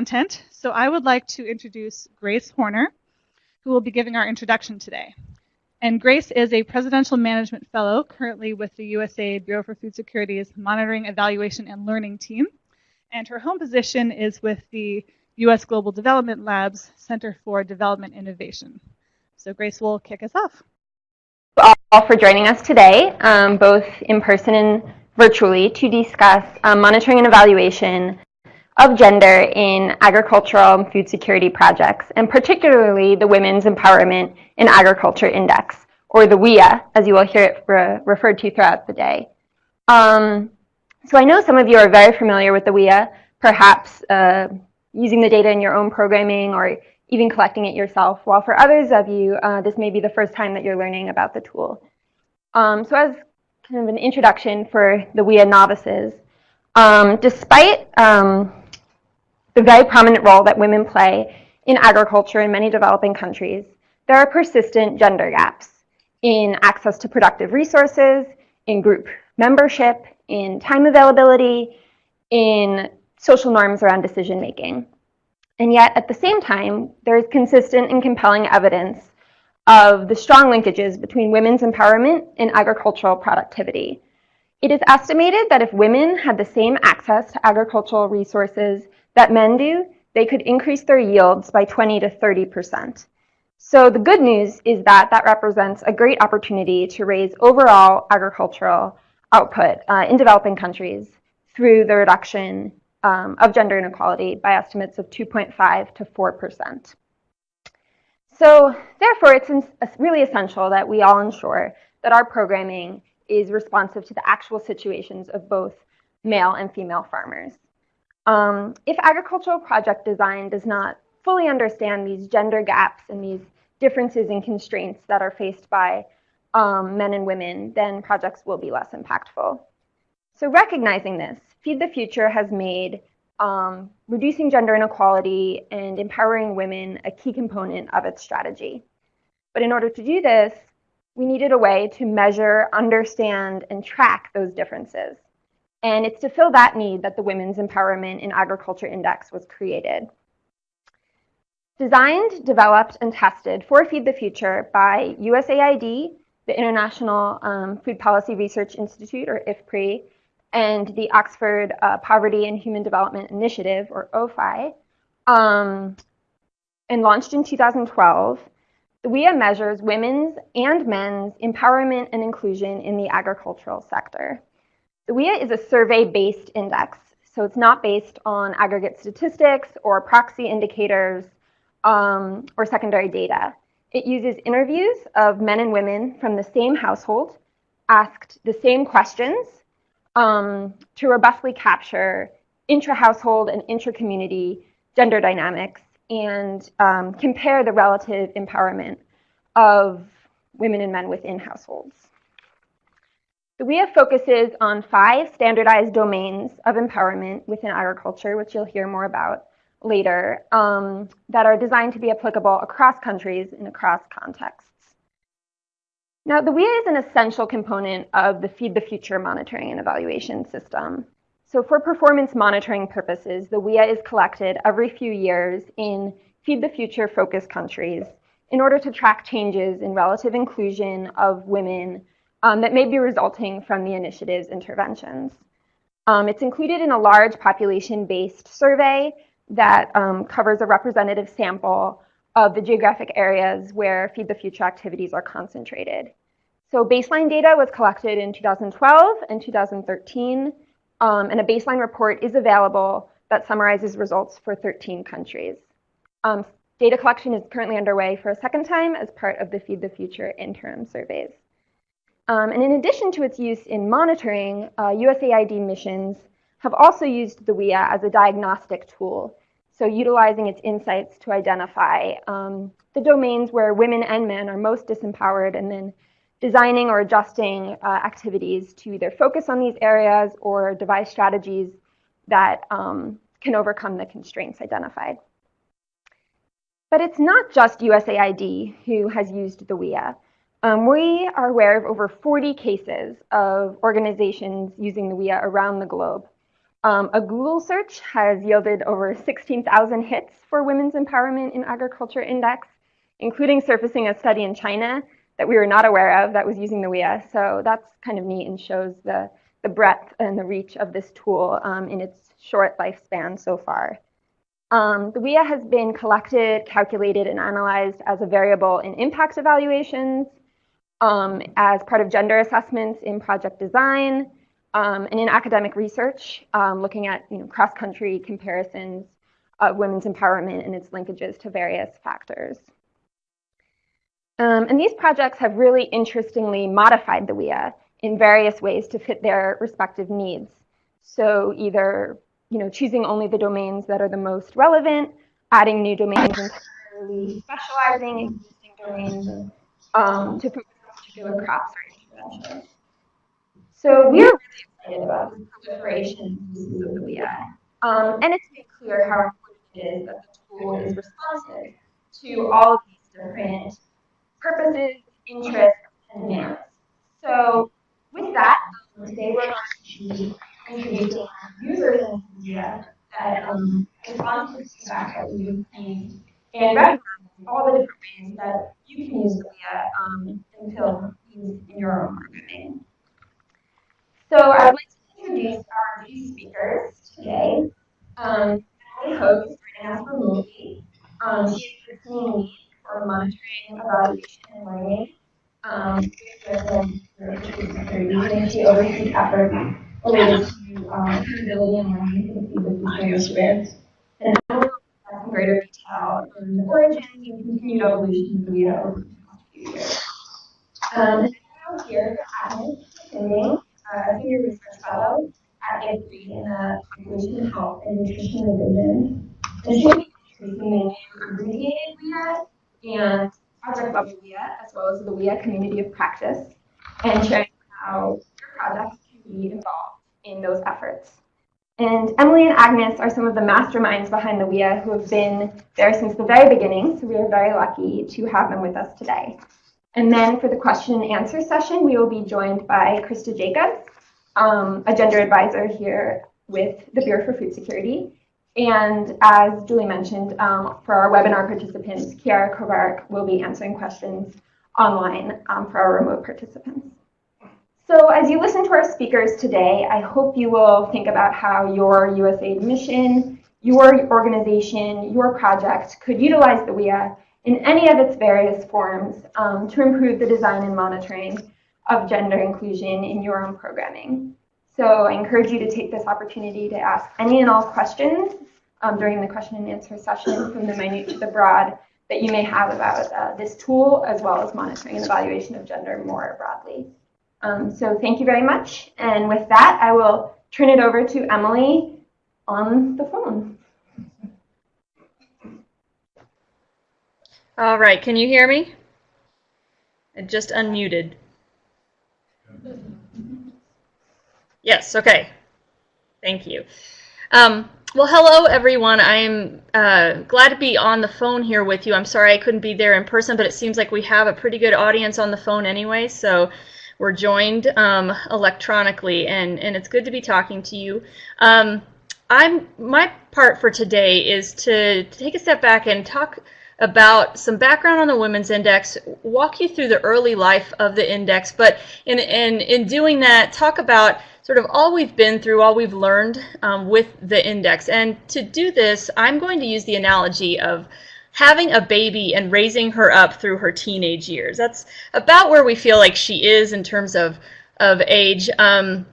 content, so I would like to introduce Grace Horner, who will be giving our introduction today. And Grace is a Presidential Management Fellow currently with the USAID Bureau for Food Security's Monitoring, Evaluation, and Learning team. And her home position is with the U.S. Global Development Lab's Center for Development Innovation. So Grace will kick us off. All for joining us today, um, both in person and virtually, to discuss um, monitoring and evaluation of gender in agricultural and food security projects, and particularly the Women's Empowerment in Agriculture Index, or the WIA, as you will hear it re referred to throughout the day. Um, so I know some of you are very familiar with the WIA, perhaps uh, using the data in your own programming or even collecting it yourself, while for others of you, uh, this may be the first time that you're learning about the tool. Um, so as kind of an introduction for the WIA novices, um, despite um, the very prominent role that women play in agriculture in many developing countries, there are persistent gender gaps in access to productive resources, in group membership, in time availability, in social norms around decision making. And yet, at the same time, there is consistent and compelling evidence of the strong linkages between women's empowerment and agricultural productivity. It is estimated that if women had the same access to agricultural resources that men do, they could increase their yields by 20 to 30%. So the good news is that that represents a great opportunity to raise overall agricultural output uh, in developing countries through the reduction um, of gender inequality by estimates of 2.5 to 4%. So therefore, it's really essential that we all ensure that our programming is responsive to the actual situations of both male and female farmers. Um, if agricultural project design does not fully understand these gender gaps and these differences and constraints that are faced by um, men and women, then projects will be less impactful. So recognizing this, Feed the Future has made um, reducing gender inequality and empowering women a key component of its strategy. But in order to do this, we needed a way to measure, understand, and track those differences. And it's to fill that need that the Women's Empowerment in Agriculture Index was created. Designed, developed, and tested for Feed the Future by USAID, the International um, Food Policy Research Institute, or IFPRI, and the Oxford uh, Poverty and Human Development Initiative, or OPHI, um, and launched in 2012, the WEA measures women's and men's empowerment and inclusion in the agricultural sector. The WEA is a survey-based index, so it's not based on aggregate statistics or proxy indicators um, or secondary data. It uses interviews of men and women from the same household, asked the same questions um, to robustly capture intra-household and intra-community gender dynamics and um, compare the relative empowerment of women and men within households. The WEA focuses on five standardized domains of empowerment within agriculture, which you'll hear more about later, um, that are designed to be applicable across countries and across contexts. Now, the WIA is an essential component of the Feed the Future monitoring and evaluation system. So for performance monitoring purposes, the WIA is collected every few years in Feed the Future focus countries in order to track changes in relative inclusion of women um, that may be resulting from the initiative's interventions. Um, it's included in a large population-based survey that um, covers a representative sample of the geographic areas where Feed the Future activities are concentrated. So baseline data was collected in 2012 and 2013, um, and a baseline report is available that summarizes results for 13 countries. Um, data collection is currently underway for a second time as part of the Feed the Future interim surveys. Um, and in addition to its use in monitoring, uh, USAID missions have also used the WIA as a diagnostic tool, so utilizing its insights to identify um, the domains where women and men are most disempowered and then designing or adjusting uh, activities to either focus on these areas or devise strategies that um, can overcome the constraints identified. But it's not just USAID who has used the WEA. Um, we are aware of over 40 cases of organizations using the WIA around the globe. Um, a Google search has yielded over 16,000 hits for Women's Empowerment in Agriculture Index, including surfacing a study in China that we were not aware of that was using the WIA. So that's kind of neat and shows the, the breadth and the reach of this tool um, in its short lifespan so far. Um, the WIA has been collected, calculated, and analyzed as a variable in impact evaluations, um, as part of gender assessments in project design, um, and in academic research, um, looking at you know, cross-country comparisons of women's empowerment and its linkages to various factors. Um, and these projects have really interestingly modified the WIA in various ways to fit their respective needs. So either you know, choosing only the domains that are the most relevant, adding new domains entirely, specializing existing domains um, to particular crops interventions. So we are really excited about the proliferation of the WIA. Um, and it's made clear how important it is that the tool is responsive to all of these different purposes, interests, and demands. So with that, today we're going to be introducing users in India that um, respond to the feedback that we've received and recognize all the different ways that you can use the um, and fill needs in your own programming. So I would like to introduce our two speakers today. Um, Emily Hogue is joining us remotely. Um, she is the team lead for monitoring, evaluation, and learning um, she oversees efforts related to um, suitability and learning for the Feed the And greater detail on the origins and continued evolution of the WIA over the past few years. Um, and here Agnes uh, senior research fellow at IFPRI in the population health and nutrition division. And she'll be introducing the abbreviated WIA and project level WIA, as well as the WIA community of practice, and sharing how your projects can be involved in those efforts. And Emily and Agnes are some of the masterminds behind the WIA who have been there since the very beginning, so we are very lucky to have them with us today. And then for the question and answer session, we will be joined by Krista Jacobs, um, a gender advisor here with the Bureau for Food Security. And as Julie mentioned, um, for our webinar participants, Chiara Kovarik will be answering questions online um, for our remote participants. So as you listen to our speakers today, I hope you will think about how your USAID mission, your organization, your project could utilize the WIA in any of its various forms um, to improve the design and monitoring of gender inclusion in your own programming. So I encourage you to take this opportunity to ask any and all questions um, during the question and answer session from the minute to the broad that you may have about uh, this tool as well as monitoring and evaluation of gender more broadly. Um, so thank you very much. And with that, I will turn it over to Emily on the phone. All right, can you hear me? I just unmuted. Yes, okay. Thank you. Um, well, hello, everyone. I'm uh, glad to be on the phone here with you. I'm sorry I couldn't be there in person, but it seems like we have a pretty good audience on the phone anyway, so we're joined um, electronically, and, and it's good to be talking to you. Um, I'm My part for today is to, take a step back and talk about some background on the Women's Index, walk you through the early life of the index, but in, in, in doing that, talk about sort of all we've been through, all we've learned um, with the index. And to do this, I'm going to use the analogy of having a baby and raising her up through her teenage years. That's about where we feel like she is in terms of, of age. Um,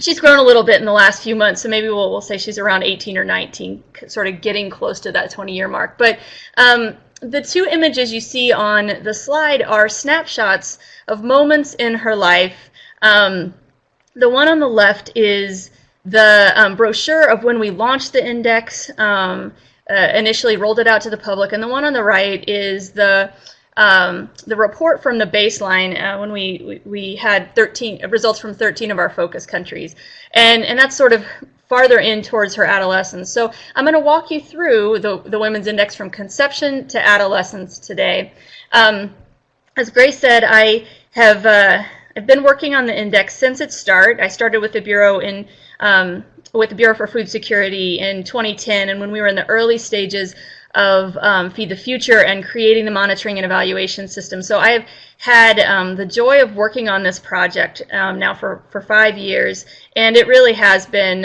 she's grown a little bit in the last few months, so maybe we'll, we'll say she's around 18 or 19, sort of getting close to that 20 year mark. But um, the two images you see on the slide are snapshots of moments in her life. Um, the one on the left is the um, brochure of when we launched the index, um, uh, initially rolled it out to the public, and the one on the right is the um, the report from the baseline uh, when we, we, had 13 results from 13 of our focus countries. And, and that's sort of farther in towards her adolescence. So I'm going to walk you through the, the Women's Index from conception to adolescence today. Um, as Grace said, I have uh, I've been working on the index since its start. I started with the Bureau in um, with the Bureau for Food Security in 2010, and when we were in the early stages of um, Feed the Future and creating the monitoring and evaluation system. So I have had um, the joy of working on this project um, now for, for five years, and it really has been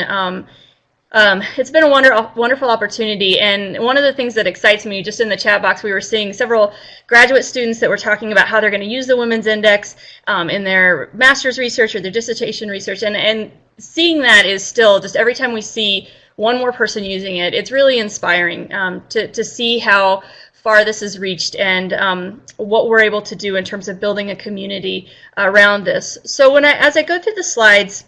um, it's been a wonder, wonderful opportunity, and one of the things that excites me, just in the chat box, we were seeing several graduate students that were talking about how they're going to use the Women's Index um, in their master's research or their dissertation research, and, and seeing that is still just every time we see one more person using it, it's really inspiring um, to, to see how far this has reached and um, what we're able to do in terms of building a community around this. So when I, as I go through the slides,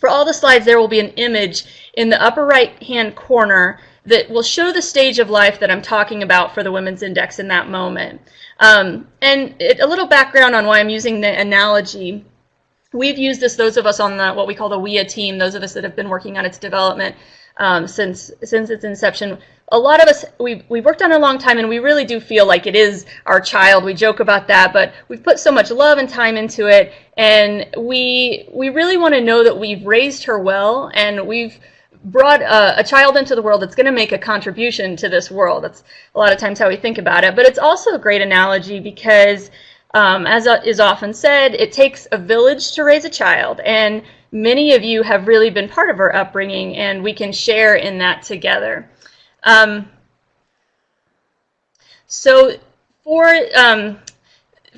for all the slides, there will be an image in the upper right-hand corner that will show the stage of life that I'm talking about for the Women's Index in that moment. Um, and it, a little background on why I'm using the analogy. We've used this, those of us on the, what we call the WIA team, those of us that have been working on its development um, since, since its inception, a lot of us, we've, we've worked on it a long time and we really do feel like it is our child. We joke about that, but we've put so much love and time into it and we, we really want to know that we've raised her well and we've brought a, a child into the world that's going to make a contribution to this world. That's a lot of times how we think about it. But it's also a great analogy because um, as is often said, it takes a village to raise a child. And many of you have really been part of our upbringing and we can share in that together. Um, so for um,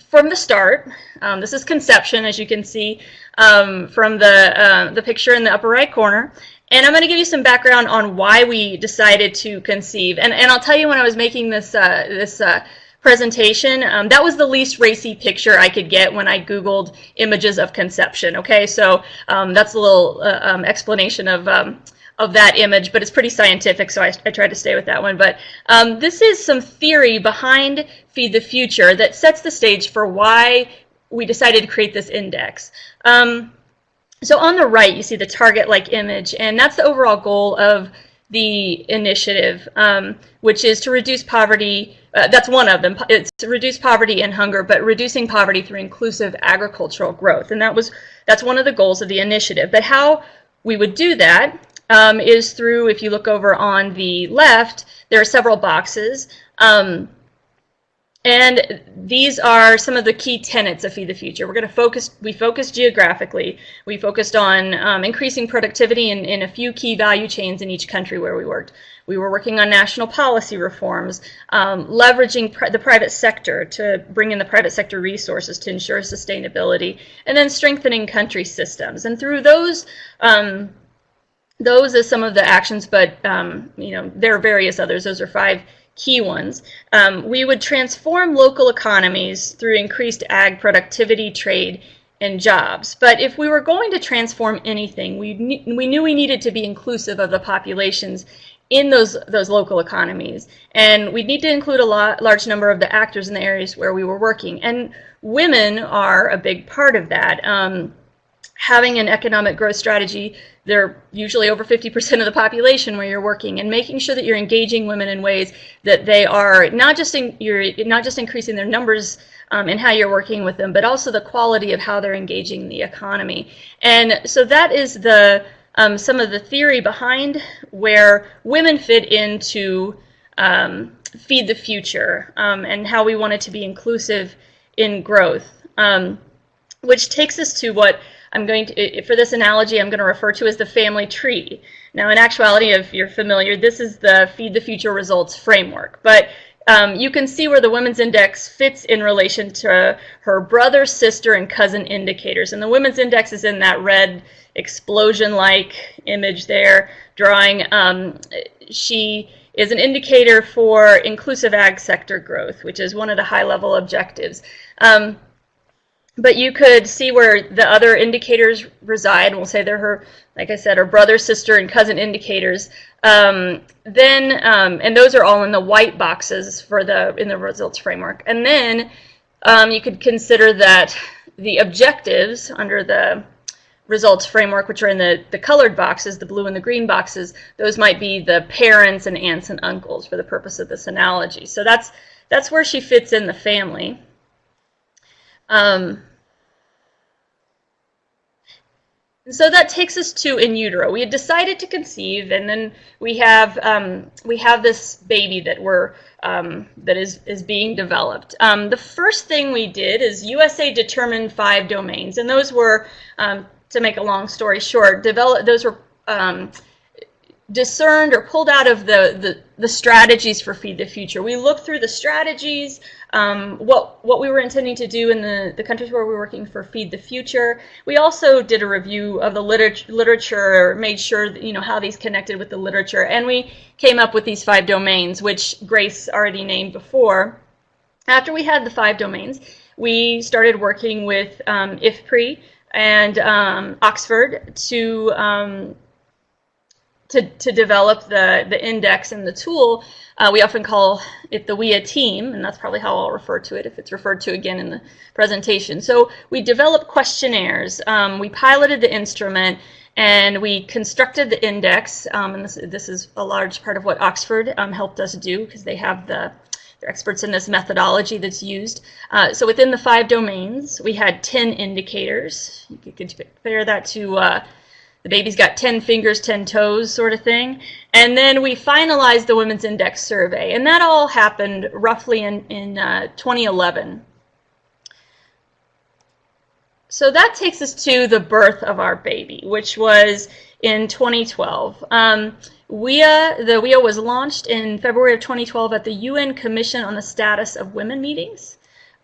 from the start, um, this is conception, as you can see um, from the uh, the picture in the upper right corner. And I'm going to give you some background on why we decided to conceive. And, and I'll tell you when I was making this uh, this uh, presentation, um, that was the least racy picture I could get when I Googled images of conception. Okay, so um, that's a little uh, um, explanation of um, of that image, but it's pretty scientific, so I, I tried to stay with that one. But um, this is some theory behind Feed the Future that sets the stage for why we decided to create this index. Um, so on the right, you see the target-like image, and that's the overall goal of the initiative, um, which is to reduce poverty. Uh, that's one of them. It's to reduce poverty and hunger, but reducing poverty through inclusive agricultural growth, and that was that's one of the goals of the initiative. But how we would do that um, is through, if you look over on the left, there are several boxes. Um, and these are some of the key tenets of Feed the Future. We're going to focus, we focused geographically. We focused on um, increasing productivity in, in a few key value chains in each country where we worked. We were working on national policy reforms, um, leveraging the private sector to bring in the private sector resources to ensure sustainability, and then strengthening country systems. And through those um, those are some of the actions, but um, you know there are various others. Those are five key ones. Um, we would transform local economies through increased ag productivity, trade, and jobs. But if we were going to transform anything, we, we knew we needed to be inclusive of the populations in those those local economies, and we'd need to include a lot, large number of the actors in the areas where we were working. And women are a big part of that. Um, having an economic growth strategy they're usually over 50% of the population where you're working and making sure that you're engaging women in ways that they are not just in, you're not just increasing their numbers um, and how you're working with them but also the quality of how they're engaging the economy. And so that is the um, some of the theory behind where women fit into um, feed the future um, and how we want it to be inclusive in growth um, which takes us to what I'm going to, for this analogy, I'm going to refer to as the family tree. Now, in actuality, if you're familiar, this is the Feed the Future Results framework. But um, you can see where the Women's Index fits in relation to her brother, sister, and cousin indicators. And the Women's Index is in that red explosion-like image there, drawing. Um, she is an indicator for inclusive ag sector growth, which is one of the high-level objectives. Um, but you could see where the other indicators reside. We'll say they're her, like I said, her brother, sister, and cousin indicators. Um, then, um, and those are all in the white boxes for the in the results framework. And then um, you could consider that the objectives under the results framework, which are in the, the colored boxes, the blue and the green boxes, those might be the parents and aunts and uncles for the purpose of this analogy. So that's that's where she fits in the family. Um, And so that takes us to in utero. We had decided to conceive, and then we have um, we have this baby that we're um, that is is being developed. Um, the first thing we did is USA determined five domains, and those were um, to make a long story short, develop those were um, discerned or pulled out of the, the, the, strategies for Feed the Future. We looked through the strategies, um, what, what we were intending to do in the, the countries where we were working for Feed the Future. We also did a review of the liter literature, made sure that, you know, how these connected with the literature, and we came up with these five domains, which Grace already named before. After we had the five domains, we started working with um, IFPRI and um, Oxford to um, to, to develop the, the index and the tool, uh, we often call it the WIA team, and that's probably how I'll refer to it if it's referred to again in the presentation. So we developed questionnaires, um, we piloted the instrument, and we constructed the index, um, and this, this is a large part of what Oxford um, helped us do because they have the they're experts in this methodology that's used. Uh, so within the five domains, we had 10 indicators. You could compare that to uh, the baby's got 10 fingers, 10 toes sort of thing. And then we finalized the Women's Index survey. And that all happened roughly in, in uh, 2011. So that takes us to the birth of our baby, which was in 2012. Um, WIA, the WIA was launched in February of 2012 at the UN Commission on the Status of Women meetings.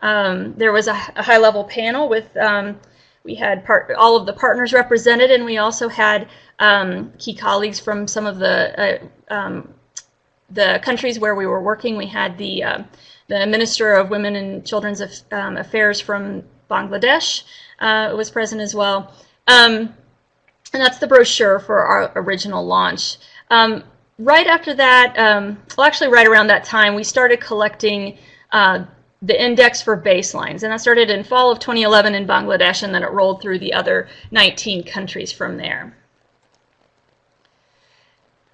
Um, there was a, a high-level panel with um, we had part, all of the partners represented, and we also had um, key colleagues from some of the uh, um, the countries where we were working. We had the uh, the Minister of Women and Children's um, Affairs from Bangladesh uh, was present as well. Um, and that's the brochure for our original launch. Um, right after that, um, well, actually, right around that time, we started collecting uh, the index for baselines. And that started in fall of 2011 in Bangladesh, and then it rolled through the other 19 countries from there.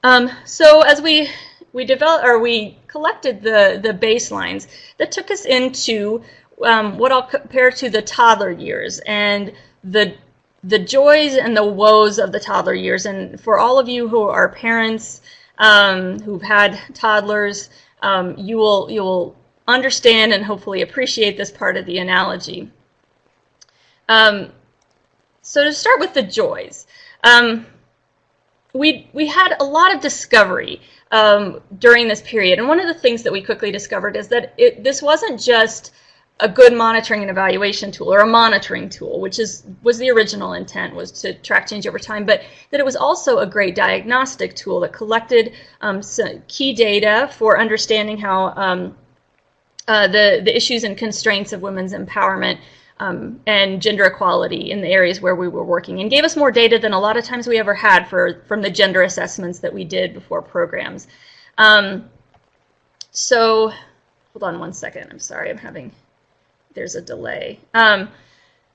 Um, so as we we developed or we collected the the baselines, that took us into um, what I'll compare to the toddler years and the the joys and the woes of the toddler years. And for all of you who are parents um, who've had toddlers, um, you will you will understand and hopefully appreciate this part of the analogy. Um, so to start with the joys, um, we, we had a lot of discovery um, during this period. And one of the things that we quickly discovered is that it, this wasn't just a good monitoring and evaluation tool or a monitoring tool, which is was the original intent was to track change over time, but that it was also a great diagnostic tool that collected um, key data for understanding how um, uh, the, the issues and constraints of women's empowerment um, and gender equality in the areas where we were working and gave us more data than a lot of times we ever had for from the gender assessments that we did before programs. Um, so hold on one second. I'm sorry. I'm having, there's a delay. Um,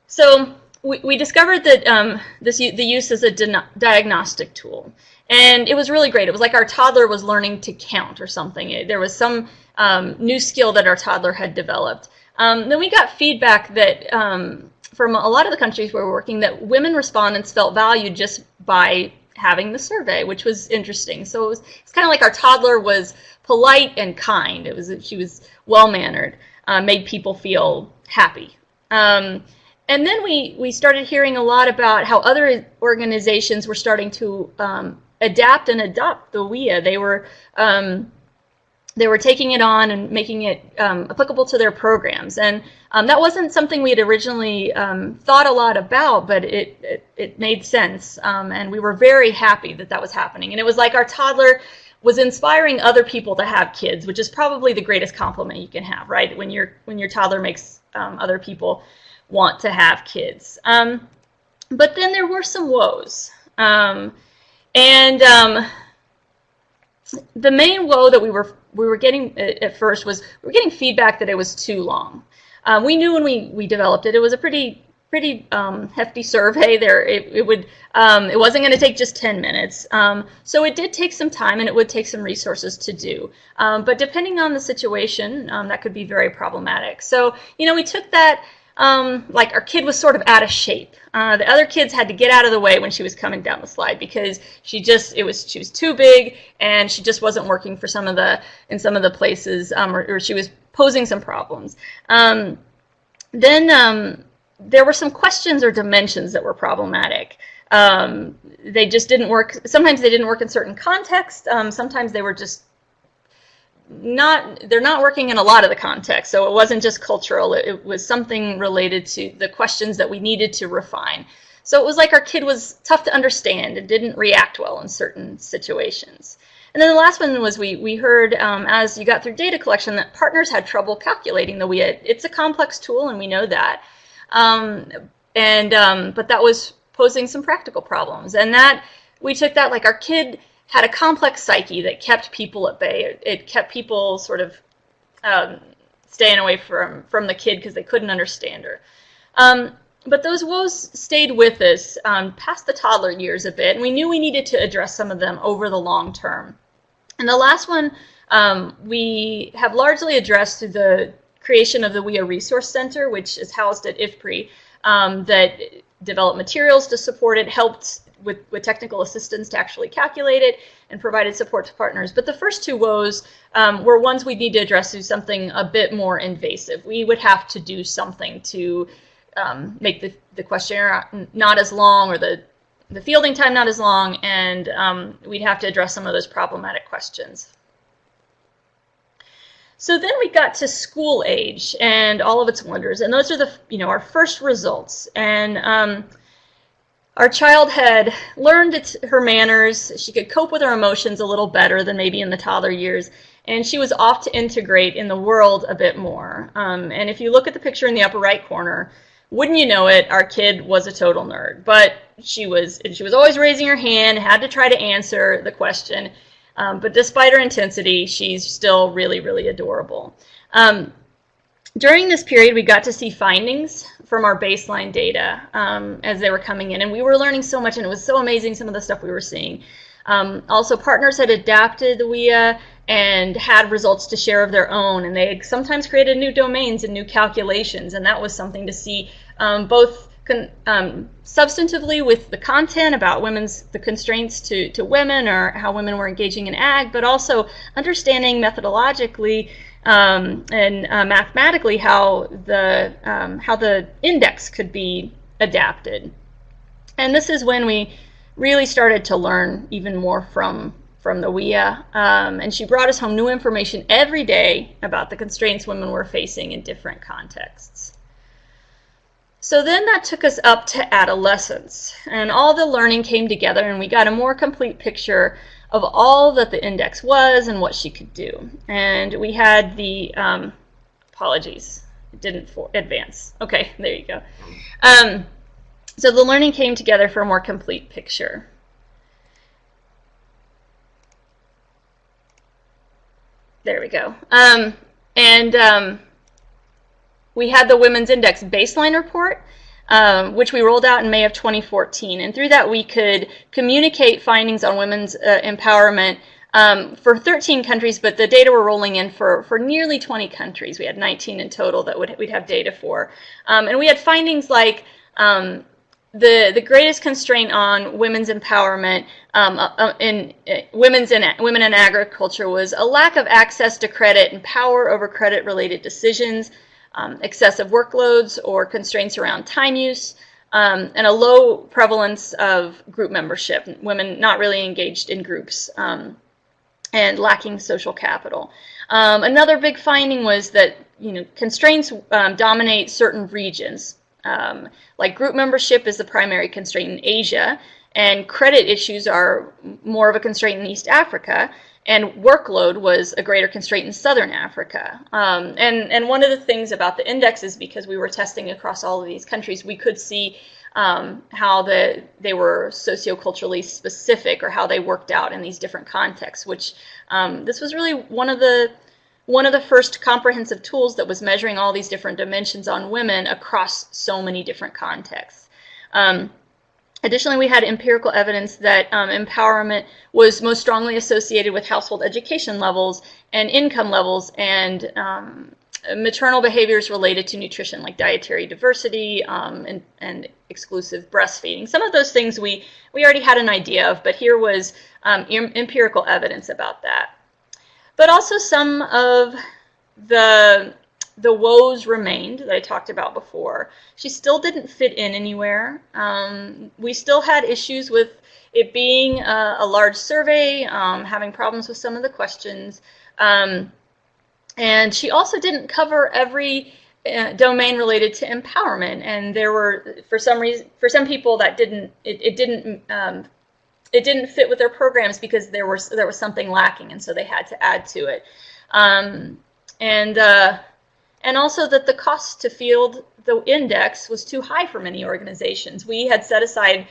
so we, we discovered that um, this the use as a diagnostic tool. And it was really great. It was like our toddler was learning to count or something. It, there was some um, new skill that our toddler had developed. Um, then we got feedback that um, from a lot of the countries where we're working that women respondents felt valued just by having the survey, which was interesting. So it was it's kind of like our toddler was polite and kind. It was she was well mannered, uh, made people feel happy. Um, and then we we started hearing a lot about how other organizations were starting to um, adapt and adopt the WIA. They were um, they were taking it on and making it um, applicable to their programs. And um, that wasn't something we had originally um, thought a lot about, but it, it, it made sense. Um, and we were very happy that that was happening. And it was like our toddler was inspiring other people to have kids, which is probably the greatest compliment you can have, right? When, your when your toddler makes um, other people want to have kids. Um, but then there were some woes. and the main woe that we were we were getting at first was we were getting feedback that it was too long. Um, we knew when we, we developed it, it was a pretty pretty um, hefty survey there. It, it would um, it wasn't going to take just 10 minutes. Um, so it did take some time and it would take some resources to do. Um, but depending on the situation, um, that could be very problematic. So, you know, we took that um, like our kid was sort of out of shape. Uh, the other kids had to get out of the way when she was coming down the slide because she just it was she was too big and she just wasn't working for some of the in some of the places um, or, or, she was posing some problems. Um, then um, there were some questions or dimensions that were problematic. Um, they just didn't work. Sometimes they didn't work in certain contexts. Um, sometimes they were just not they're not working in a lot of the context so it wasn't just cultural it, it, was something related to the questions that we needed to refine. So it was like our kid was tough to understand and didn't react well in certain situations. And then the last one was we we heard um, as you got through data collection that partners had trouble calculating the WIA. It's a complex tool and we know that. Um, and um, but that was posing some practical problems. And that we took that like our kid had a complex psyche that kept people at bay. It, it kept people sort of um, staying away from, from the kid because they couldn't understand her. Um, but those woes stayed with us um, past the toddler years a bit, and we knew we needed to address some of them over the long term. And the last one um, we have largely addressed through the creation of the WIA Resource Center, which is housed at IFPRI, um, that developed materials to support it, helped with, with technical assistance to actually calculate it and provided support to partners. But the first two woes um, were ones we'd need to address through something a bit more invasive. We would have to do something to um, make the, the questionnaire not as long or the, the fielding time not as long, and um, we'd have to address some of those problematic questions. So then we got to school age and all of its wonders, and those are the you know our first results. And um, our child had learned her manners. She could cope with her emotions a little better than maybe in the toddler years. And she was off to integrate in the world a bit more. Um, and if you look at the picture in the upper right corner, wouldn't you know it, our kid was a total nerd. But she was, she was always raising her hand, had to try to answer the question. Um, but despite her intensity, she's still really, really adorable. Um, during this period, we got to see findings from our baseline data um, as they were coming in, and we were learning so much, and it was so amazing some of the stuff we were seeing. Um, also, partners had adapted the WIA and had results to share of their own, and they sometimes created new domains and new calculations, and that was something to see um, both um, substantively with the content about women's the constraints to, to women or how women were engaging in ag, but also understanding methodologically um, and uh, mathematically how the um, how the index could be adapted. And this is when we really started to learn even more from from the WIA. Um, and she brought us home new information every day about the constraints women were facing in different contexts. So then that took us up to adolescence, and all the learning came together, and we got a more complete picture of all that the index was and what she could do. And we had the, um, apologies, it didn't for advance. Okay, there you go. Um, so the learning came together for a more complete picture. There we go. Um, and um, we had the Women's Index baseline report, um, which we rolled out in May of 2014. And through that, we could communicate findings on women's uh, empowerment um, for 13 countries, but the data we were rolling in for, for nearly 20 countries. We had 19 in total that would, we'd have data for. Um, and we had findings like um, the, the greatest constraint on women's empowerment um, uh, uh in uh, women's in, women in agriculture was a lack of access to credit and power over credit-related decisions, um, excessive workloads or constraints around time use, um, and a low prevalence of group membership, women not really engaged in groups, um, and lacking social capital. Um, another big finding was that you know constraints um, dominate certain regions. Um, like group membership is the primary constraint in Asia, and credit issues are more of a constraint in East Africa and workload was a greater constraint in southern Africa. Um, and, and one of the things about the indexes, because we were testing across all of these countries, we could see um, how the, they were socioculturally specific or how they worked out in these different contexts, which um, this was really one of the one of the first comprehensive tools that was measuring all these different dimensions on women across so many different contexts. Um, Additionally, we had empirical evidence that um, empowerment was most strongly associated with household education levels and income levels and um, maternal behaviors related to nutrition, like dietary diversity um, and, and exclusive breastfeeding. Some of those things we, we already had an idea of, but here was um, empirical evidence about that. But also some of the the woes remained that I talked about before. She still didn't fit in anywhere. Um, we still had issues with it being a, a large survey, um, having problems with some of the questions. Um, and she also didn't cover every uh, domain related to empowerment. And there were, for some reason, for some people that didn't, it, it didn't, um, it didn't fit with their programs because there was there was something lacking, and so they had to add to it. Um, and uh, and also that the cost to field the index was too high for many organizations. We had set aside,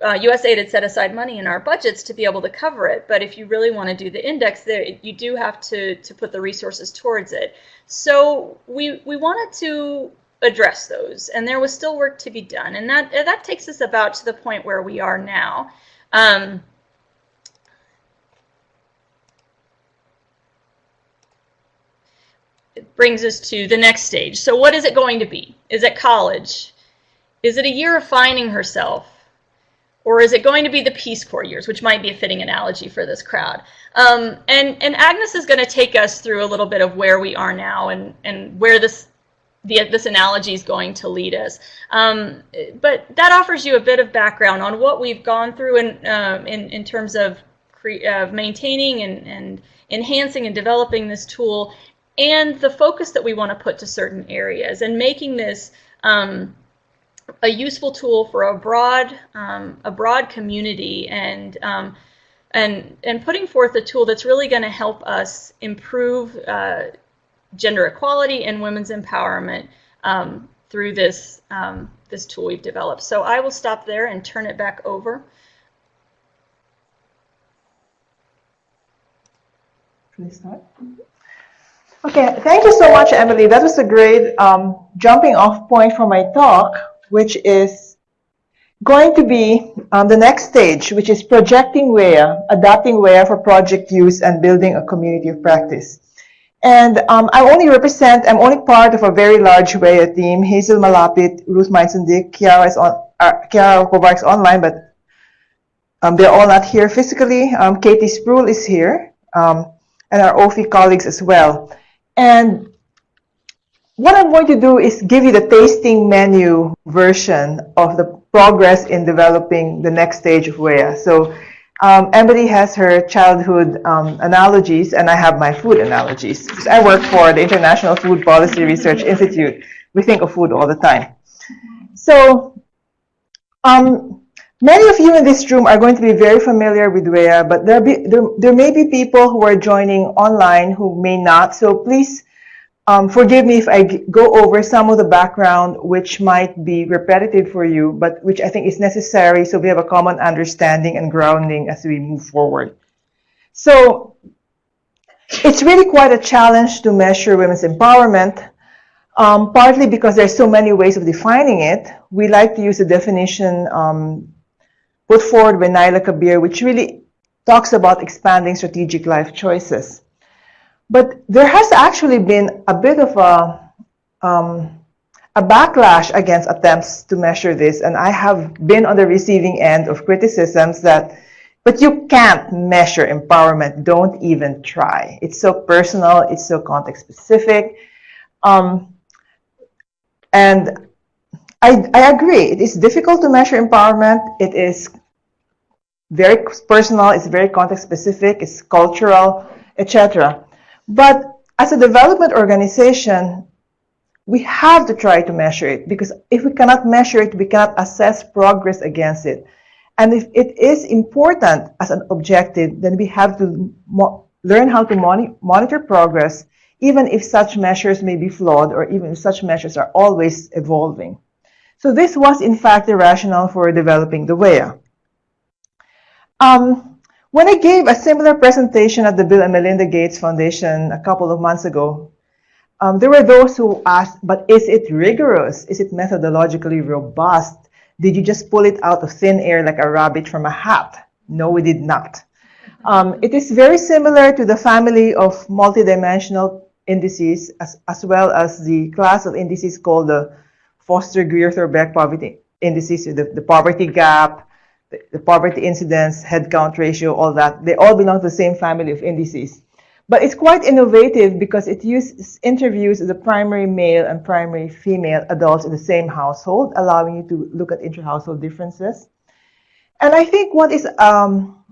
uh, USAID had set aside money in our budgets to be able to cover it, but if you really want to do the index, there you do have to, to put the resources towards it. So we, we wanted to address those, and there was still work to be done, and that, that takes us about to the point where we are now. Um, brings us to the next stage. So what is it going to be? Is it college? Is it a year of finding herself? Or is it going to be the Peace Corps years, which might be a fitting analogy for this crowd? Um, and, and Agnes is going to take us through a little bit of where we are now and, and where this, the, this analogy is going to lead us. Um, but that offers you a bit of background on what we've gone through in, uh, in, in terms of, of maintaining and, and enhancing and developing this tool and the focus that we want to put to certain areas and making this um, a useful tool for a broad um, a broad community and um, and and putting forth a tool that's really going to help us improve uh, gender equality and women's empowerment um, through this um, this tool we've developed. So I will stop there and turn it back over. Please start. Okay, thank you so much, Emily. That was a great um, jumping off point for my talk, which is going to be um, the next stage, which is projecting WEA, adapting WEA for project use and building a community of practice. And um, I only represent, I'm only part of a very large WEA team. Hazel Malapit, Ruth Meinzen-Dick, Chiara is on, uh, Chiara online, but um, they're all not here physically. Um, Katie Sproule is here, um, and our OPHI colleagues as well. And what I'm going to do is give you the tasting menu version of the progress in developing the next stage of WEA. So um, Emily has her childhood um, analogies, and I have my food analogies. I work for the International Food Policy Research Institute. We think of food all the time. So um, many of you in this room are going to be very familiar with WEA, but there, be, there, there may be people who are joining online who may not. So please um, forgive me if I go over some of the background which might be repetitive for you, but which I think is necessary so we have a common understanding and grounding as we move forward. So it's really quite a challenge to measure women's empowerment, um, partly because there's so many ways of defining it. We like to use a definition um, put forward by Naila Kabeer, which really talks about expanding strategic life choices. But there has actually been a bit of a, um, a backlash against attempts to measure this, and I have been on the receiving end of criticisms that, but you can't measure empowerment, don't even try. It's so personal, it's so context specific. Um, and I, I agree, it is difficult to measure empowerment. It is very personal, it's very context specific, it's cultural, etc. But as a development organization, we have to try to measure it because if we cannot measure it, we cannot assess progress against it. And if it is important as an objective, then we have to learn how to mon monitor progress, even if such measures may be flawed or even if such measures are always evolving. So this was, in fact, the rationale for developing the WEA. Um, when I gave a similar presentation at the Bill and Melinda Gates Foundation a couple of months ago, um, there were those who asked, but is it rigorous? Is it methodologically robust? Did you just pull it out of thin air like a rabbit from a hat? No, we did not. Um, it is very similar to the family of multidimensional indices, as, as well as the class of indices called the Foster-Greer-Thorbecke poverty indices, the, the poverty gap, the, poverty incidence, head count ratio, all that. They all belong to the same family of indices. But it's quite innovative because it uses interviews the primary male and primary female adults in the same household, allowing you to look at inter-household differences. And I think what is um,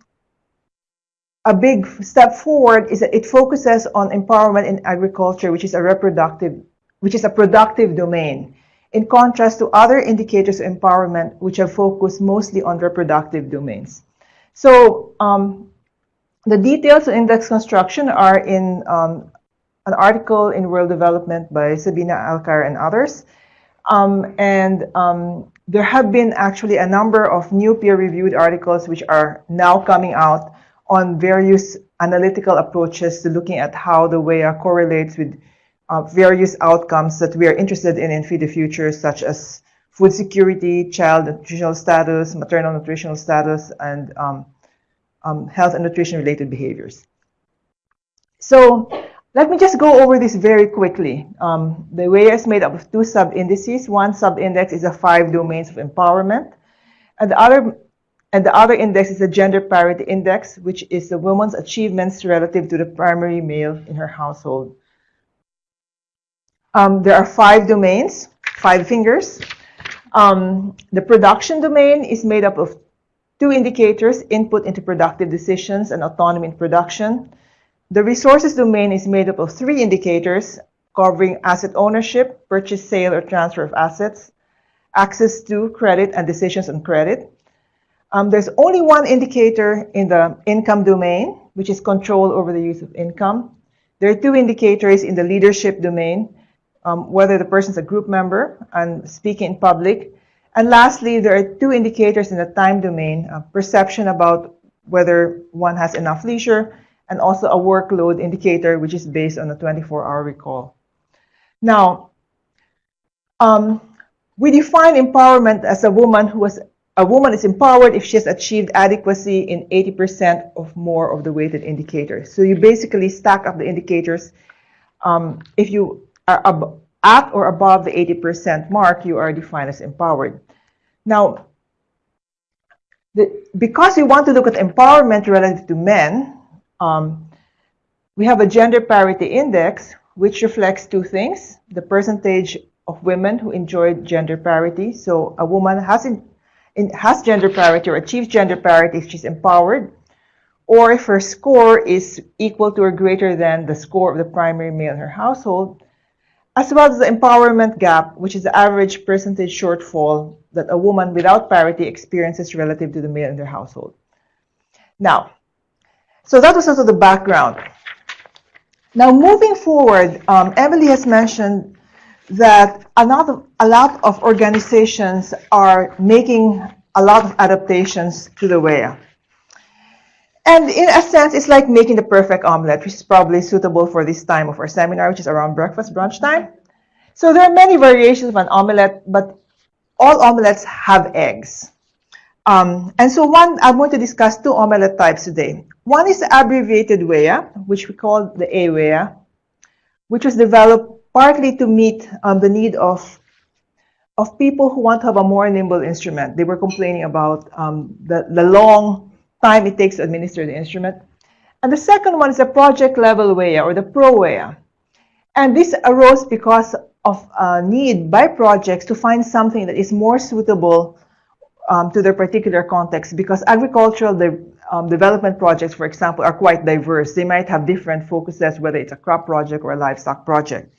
a big step forward is that it focuses on empowerment in agriculture, which is a reproductive, which is a productive domain, in contrast to other indicators of empowerment, which have focused mostly on reproductive domains. So um, the details of index construction are in um, an article in World Development by Sabina Alkire and others. Um, and um, there have been actually a number of new peer-reviewed articles which are now coming out on various analytical approaches to looking at how the WEA correlates with uh, various outcomes that we are interested in in Feed the Future, such as food security, child nutritional status, maternal nutritional status, and um, um, health and nutrition related behaviors. So let me just go over this very quickly. Um, the WEA is made up of two sub-indices. One sub-index is the five domains of empowerment. And the other and the other index is the gender parity index, which is the woman's achievements relative to the primary male in her household. Um, there are five domains, five fingers. Um, the production domain is made up of Two indicators, input into productive decisions and autonomy in production. The resources domain is made up of three indicators covering asset ownership, purchase, sale, or transfer of assets, access to credit and decisions on credit. Um, there's only one indicator in the income domain, which is control over the use of income. There are two indicators in the leadership domain, um, whether the person is a group member and speaking in public, and lastly, there are two indicators in the time domain, perception about whether one has enough leisure, and also a workload indicator, which is based on a 24-hour recall. Now, um, we define empowerment as a woman who has a woman is empowered if she has achieved adequacy in 80% of more of the weighted indicators. So you basically stack up the indicators. Um, if you are at or above the 80% mark, you are defined as empowered. Now, the, because we want to look at empowerment relative to men, um, we have a gender parity index, which reflects two things. The percentage of women who enjoy gender parity. So a woman has, in, in, has gender parity or achieves gender parity if she's empowered, or if her score is equal to or greater than the score of the primary male in her household, as well as the empowerment gap, which is the average percentage shortfall that a woman without parity experiences relative to the male in their household. Now, so that was also the background. Now, moving forward, um, Emily has mentioned that a lot, of, a lot of organizations are making a lot of adaptations to the WEA. And in a sense, it's like making the perfect omelet, which is probably suitable for this time of our seminar, which is around breakfast, brunch time. So there are many variations of an omelet, but all omelettes have eggs. Um, and so one, I'm going to discuss two omelette types today. One is the abbreviated WEA, which we call the AWEA, which was developed partly to meet um, the need of, of people who want to have a more nimble instrument. They were complaining about um, the, the long time it takes to administer the instrument. And the second one is a project level WEA or the pro ProWEA. And this arose because of a need by projects to find something that is more suitable um, to their particular context because agricultural de um, development projects, for example, are quite diverse. They might have different focuses, whether it's a crop project or a livestock project.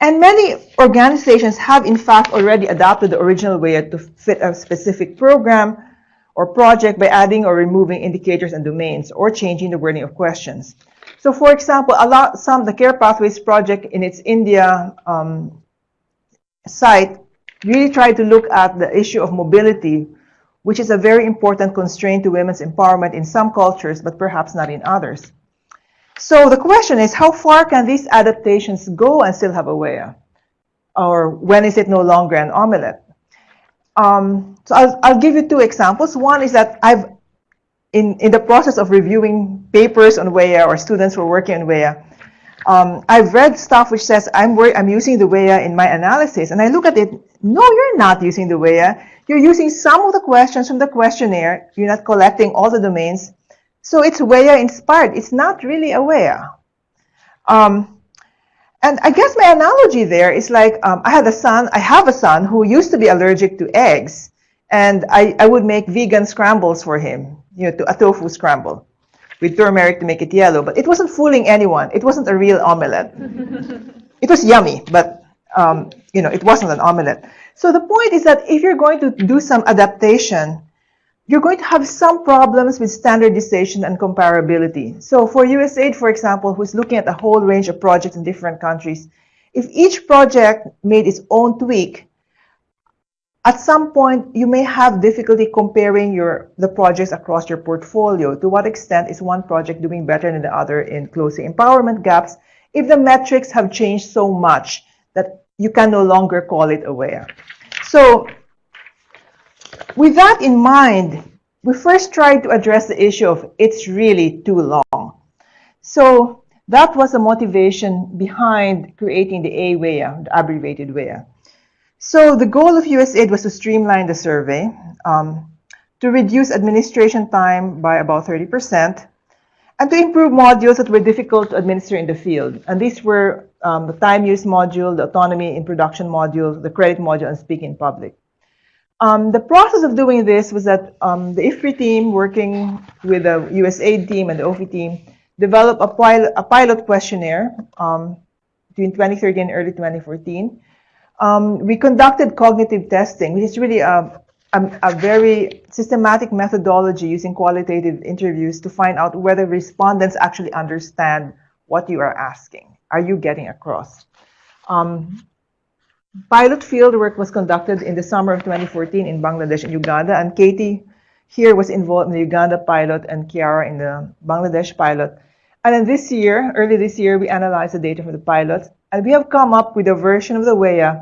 And many organizations have, in fact, already adopted the original WEA to fit a specific program or project by adding or removing indicators and domains or changing the wording of questions. So for example, a lot, some, the Care Pathways project in its India um, site really tried to look at the issue of mobility, which is a very important constraint to women's empowerment in some cultures, but perhaps not in others. So the question is, how far can these adaptations go and still have a WEA? Or when is it no longer an omelette? Um, so I'll, I'll give you two examples. One is that I've, in, in the process of reviewing papers on WEA or students who are working on WEA, um, I've read stuff which says I'm I'm using the WEA in my analysis, and I look at it. No, you're not using the WEA. You're using some of the questions from the questionnaire. You're not collecting all the domains, so it's WEA inspired. It's not really a WEA. Um, and I guess my analogy there is like um, I had a son. I have a son who used to be allergic to eggs, and I, I would make vegan scrambles for him. You know, to, a tofu scramble with turmeric to make it yellow, but it wasn't fooling anyone. It wasn't a real omelette. it was yummy, but um, you know, it wasn't an omelette. So the point is that if you're going to do some adaptation, you're going to have some problems with standardization and comparability. So for USAID, for example, who's looking at a whole range of projects in different countries, if each project made its own tweak, at some point, you may have difficulty comparing your the projects across your portfolio. To what extent is one project doing better than the other in closing empowerment gaps if the metrics have changed so much that you can no longer call it aware? So with that in mind, we first tried to address the issue of it's really too long. So that was the motivation behind creating the AWEA, the abbreviated WEA. So the goal of USAID was to streamline the survey, um, to reduce administration time by about 30%, and to improve modules that were difficult to administer in the field. And these were um, the time use module, the autonomy in production module, the credit module, and speaking in public. Um, the process of doing this was that um, the IFPRI team, working with the USAID team and the OPHI team, developed a pilot, a pilot questionnaire um, between 2013 and early 2014 um, we conducted cognitive testing, which is really a, a, a, very systematic methodology using qualitative interviews to find out whether respondents actually understand what you are asking. Are you getting across? Um, pilot field work was conducted in the summer of 2014 in Bangladesh and Uganda, and Katie here was involved in the Uganda pilot and Chiara in the Bangladesh pilot. And then this year, early this year, we analyzed the data from the pilot and we have come up with a version of the WEA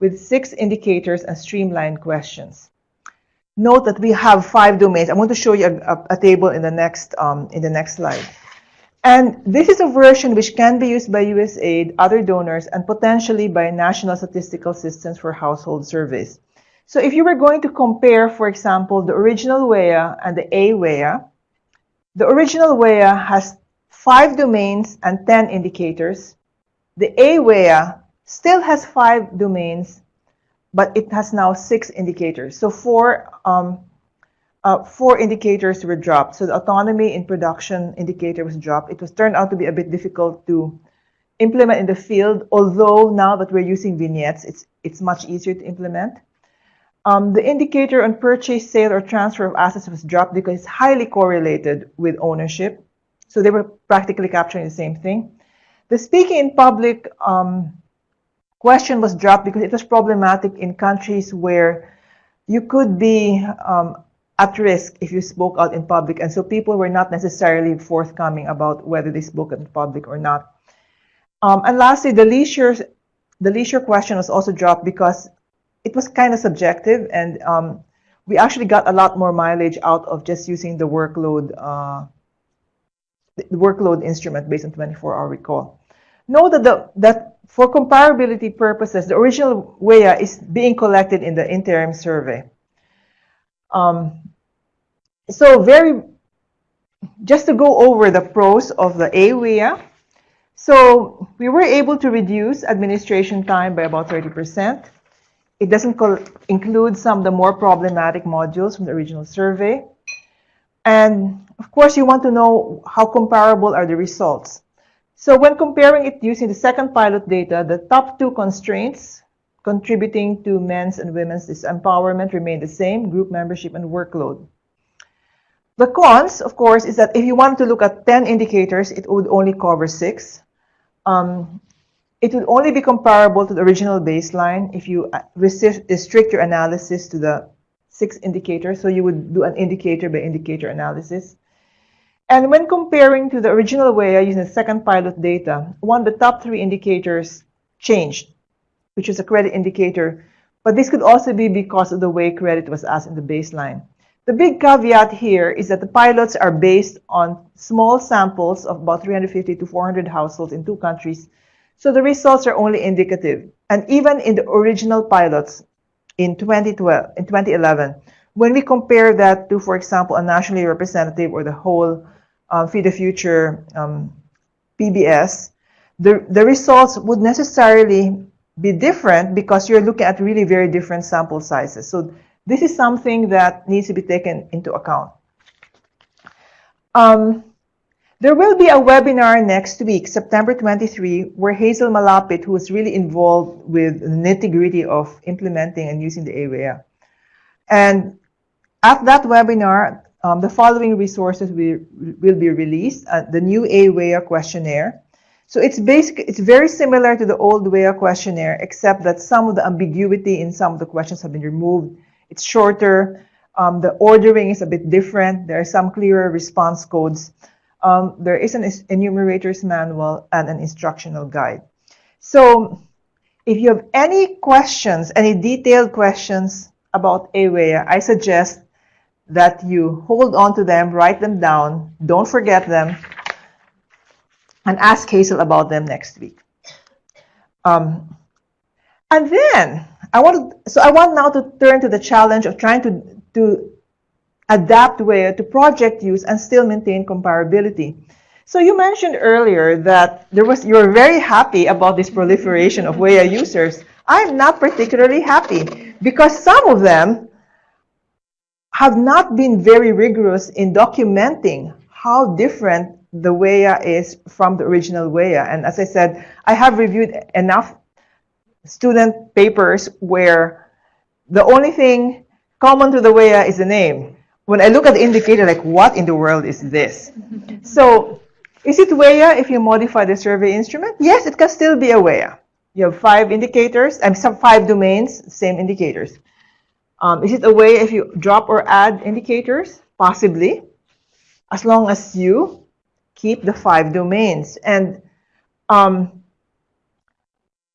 with six indicators and streamlined questions. Note that we have five domains. I want to show you a, a, a table in the next um, in the next slide. And this is a version which can be used by USAID, other donors, and potentially by national statistical systems for household surveys. So if you were going to compare, for example, the original WEA and the AWEA, the original WEA has five domains and 10 indicators. The AWEA still has five domains, but it has now six indicators. So four, um, uh, four indicators were dropped. So the autonomy in production indicator was dropped. It was turned out to be a bit difficult to implement in the field, although now that we're using vignettes, it's, it's much easier to implement. Um, the indicator on purchase, sale, or transfer of assets was dropped because it's highly correlated with ownership. So they were practically capturing the same thing. The speaking in public um, question was dropped because it was problematic in countries where you could be um, at risk if you spoke out in public. And so people were not necessarily forthcoming about whether they spoke in public or not. Um, and lastly, the leisure, the leisure question was also dropped because it was kind of subjective and um, we actually got a lot more mileage out of just using the workload uh, the workload instrument based on 24-hour recall. Know that, the, that for comparability purposes, the original WEA is being collected in the interim survey. Um, so very, just to go over the pros of the AWEA. So we were able to reduce administration time by about 30%. It doesn't include some of the more problematic modules from the original survey. And of course, you want to know how comparable are the results. So when comparing it using the second pilot data, the top two constraints contributing to men's and women's disempowerment remain the same, group membership and workload. The cons, of course, is that if you want to look at 10 indicators, it would only cover six. Um, it would only be comparable to the original baseline if you uh, restrict your analysis to the six indicators. So you would do an indicator by indicator analysis. And when comparing to the original WEA using the second pilot data, one of the top three indicators changed, which is a credit indicator. But this could also be because of the way credit was asked in the baseline. The big caveat here is that the pilots are based on small samples of about 350 to 400 households in two countries, so the results are only indicative. And even in the original pilots in 2012, in 2011, when we compare that to, for example, a nationally representative or the whole um, Feed the Future um, PBS, the, the results would necessarily be different because you're looking at really very different sample sizes. So this is something that needs to be taken into account. Um, there will be a webinar next week, September 23, where Hazel Malapit, who is really involved with the nitty-gritty of implementing and using the AWEA. And at that webinar, um, the following resources will, will be released. Uh, the new AWEA questionnaire, so it's basic, it's very similar to the old WEA questionnaire, except that some of the ambiguity in some of the questions have been removed. It's shorter. Um, the ordering is a bit different. There are some clearer response codes. Um, there is an enumerator's manual and an instructional guide. So if you have any questions, any detailed questions about AWEA, I suggest that you hold on to them, write them down, don't forget them, and ask Hazel about them next week. Um, and then I want to, so I want now to turn to the challenge of trying to to adapt WEA to project use and still maintain comparability. So you mentioned earlier that there was you were very happy about this proliferation of WEA users. I'm not particularly happy because some of them have not been very rigorous in documenting how different the WEA is from the original WEA. And as I said, I have reviewed enough student papers where the only thing common to the WEA is the name. When I look at the indicator, like, what in the world is this? so, is it WEA if you modify the survey instrument? Yes, it can still be a WEA. You have five indicators, and some five domains, same indicators. Um, is it a way if you drop or add indicators? Possibly, as long as you keep the five domains. And um,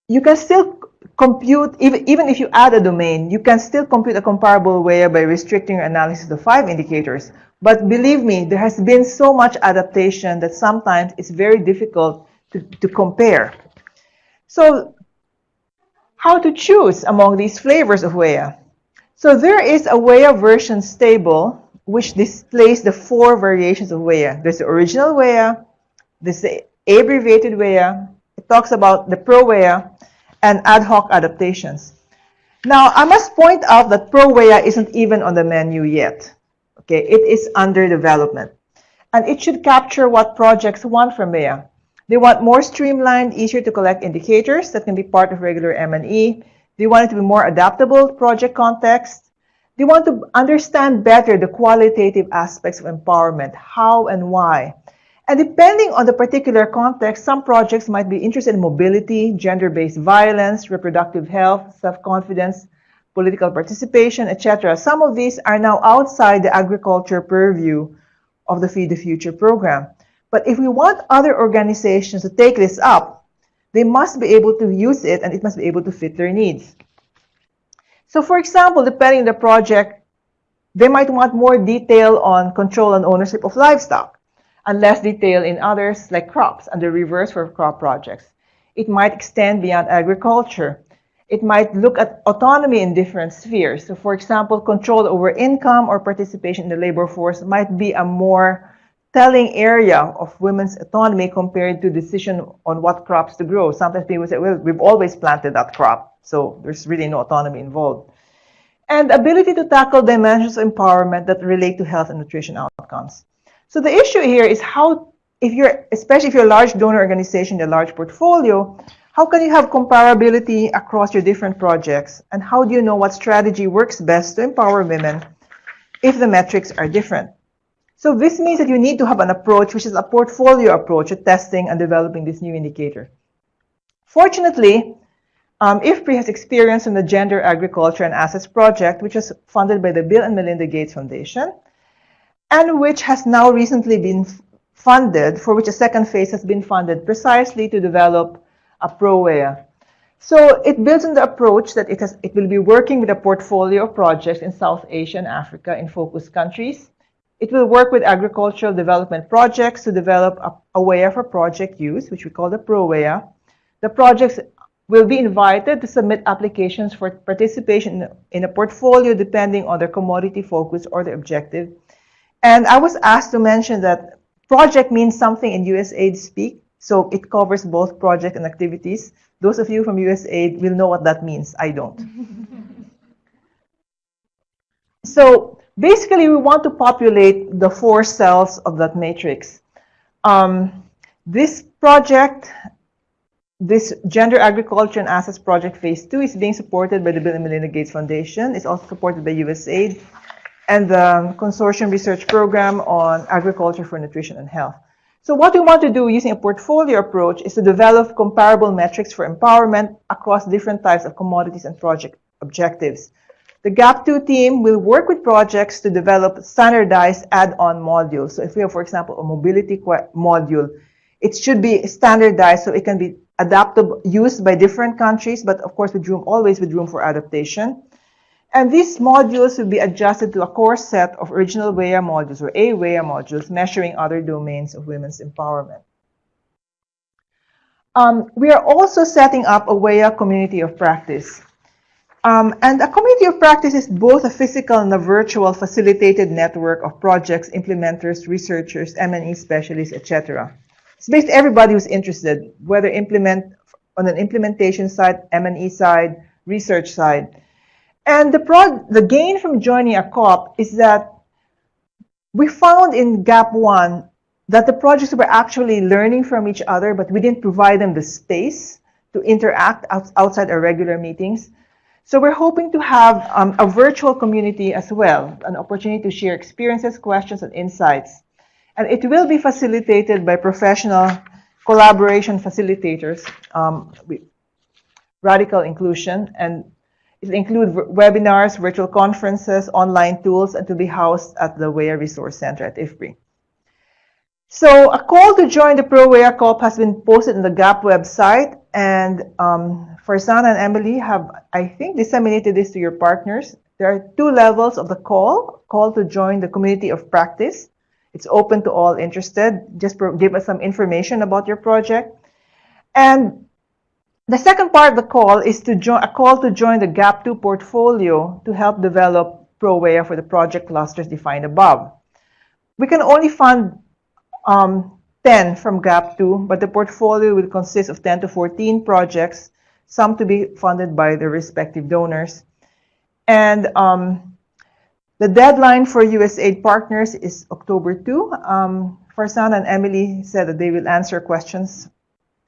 you can still compute, even, even if you add a domain, you can still compute a comparable way by restricting your analysis to five indicators. But believe me, there has been so much adaptation that sometimes it's very difficult to, to compare. So how to choose among these flavors of WEA? So there is a WEA version stable which displays the four variations of WEA. There's the original WEA, there's the abbreviated WEA, it talks about the pro-WEA, and ad hoc adaptations. Now, I must point out that pro-WEA isn't even on the menu yet. Okay, it is under development. And it should capture what projects want from WEA. They want more streamlined, easier to collect indicators that can be part of regular M&E. They want it to be more adaptable to project context. They want to understand better the qualitative aspects of empowerment, how and why. And depending on the particular context, some projects might be interested in mobility, gender-based violence, reproductive health, self-confidence, political participation, etc. Some of these are now outside the agriculture purview of the Feed the Future program. But if we want other organizations to take this up, they must be able to use it and it must be able to fit their needs. So for example, depending on the project, they might want more detail on control and ownership of livestock and less detail in others like crops and the reverse for crop projects. It might extend beyond agriculture. It might look at autonomy in different spheres. So for example, control over income or participation in the labor force might be a more telling area of women's autonomy compared to decision on what crops to grow. Sometimes people say, well, we've always planted that crop. So there's really no autonomy involved. And ability to tackle dimensions of empowerment that relate to health and nutrition outcomes. So the issue here is how, if you're, especially if you're a large donor organization, a large portfolio, how can you have comparability across your different projects? And how do you know what strategy works best to empower women if the metrics are different? So this means that you need to have an approach which is a portfolio approach to testing and developing this new indicator. Fortunately, um, IFPRI has experience in the Gender, Agriculture, and Assets Project, which was funded by the Bill and Melinda Gates Foundation, and which has now recently been funded, for which a second phase has been funded precisely to develop a ProWEA. So it builds on the approach that it, has, it will be working with a portfolio of projects in South Asia and Africa in focus countries. It will work with agricultural development projects to develop a, a WEA for project use, which we call the ProWEA. The projects will be invited to submit applications for participation in a portfolio depending on their commodity focus or their objective. And I was asked to mention that project means something in USAID speak, so it covers both project and activities. Those of you from USAID will know what that means. I don't. so basically, we want to populate the four cells of that matrix. Um, this project this Gender, Agriculture, and Assets Project Phase 2 is being supported by the Bill and Melinda Gates Foundation. It's also supported by USAID and the Consortium Research Program on Agriculture for Nutrition and Health. So what we want to do using a portfolio approach is to develop comparable metrics for empowerment across different types of commodities and project objectives. The GAP2 team will work with projects to develop standardized add-on modules. So if we have, for example, a mobility module, it should be standardized so it can be adaptable, used by different countries, but of course with room, always with room for adaptation. And these modules will be adjusted to a core set of original WEA modules or AWEA modules measuring other domains of women's empowerment. Um, we are also setting up a WEA community of practice. Um, and a community of practice is both a physical and a virtual facilitated network of projects, implementers, researchers, M&E specialists, etc. It's basically everybody who's interested, whether implement on an implementation side, M&E side, research side. And the, prod, the gain from joining a COP is that we found in GAP 1 that the projects were actually learning from each other, but we didn't provide them the space to interact outside our regular meetings. So we're hoping to have um, a virtual community as well, an opportunity to share experiences, questions, and insights. And it will be facilitated by professional collaboration facilitators, um, radical inclusion, and it include webinars, virtual conferences, online tools, and to be housed at the WEA Resource Center at IFPRI. So a call to join the ProWEA COP has been posted on the GAP website, and um, Farzana and Emily have, I think, disseminated this to your partners. There are two levels of the call, call to join the community of practice. It's open to all interested. Just give us some information about your project. And the second part of the call is to join a call to join the GAP2 portfolio to help develop ProWEA for the project clusters defined above. We can only fund um, 10 from GAP2, but the portfolio will consist of 10 to 14 projects, some to be funded by the respective donors. And um, the deadline for USAID partners is October 2. Um, Farzana and Emily said that they will answer questions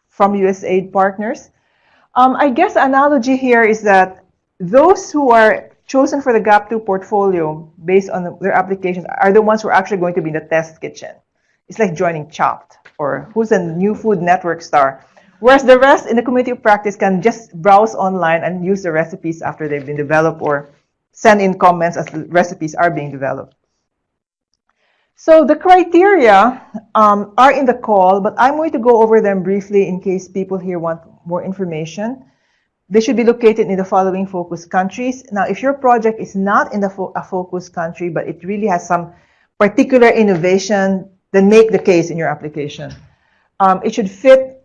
from USAID partners. Um, I guess analogy here is that those who are chosen for the GAP2 portfolio based on their applications are the ones who are actually going to be in the test kitchen. It's like joining Chopped or who's a new food network star. Whereas the rest in the community of practice can just browse online and use the recipes after they've been developed or send in comments as the recipes are being developed. So the criteria um, are in the call, but I'm going to go over them briefly in case people here want more information. They should be located in the following focus countries. Now, if your project is not in the fo a focus country, but it really has some particular innovation, then make the case in your application. Um, it should fit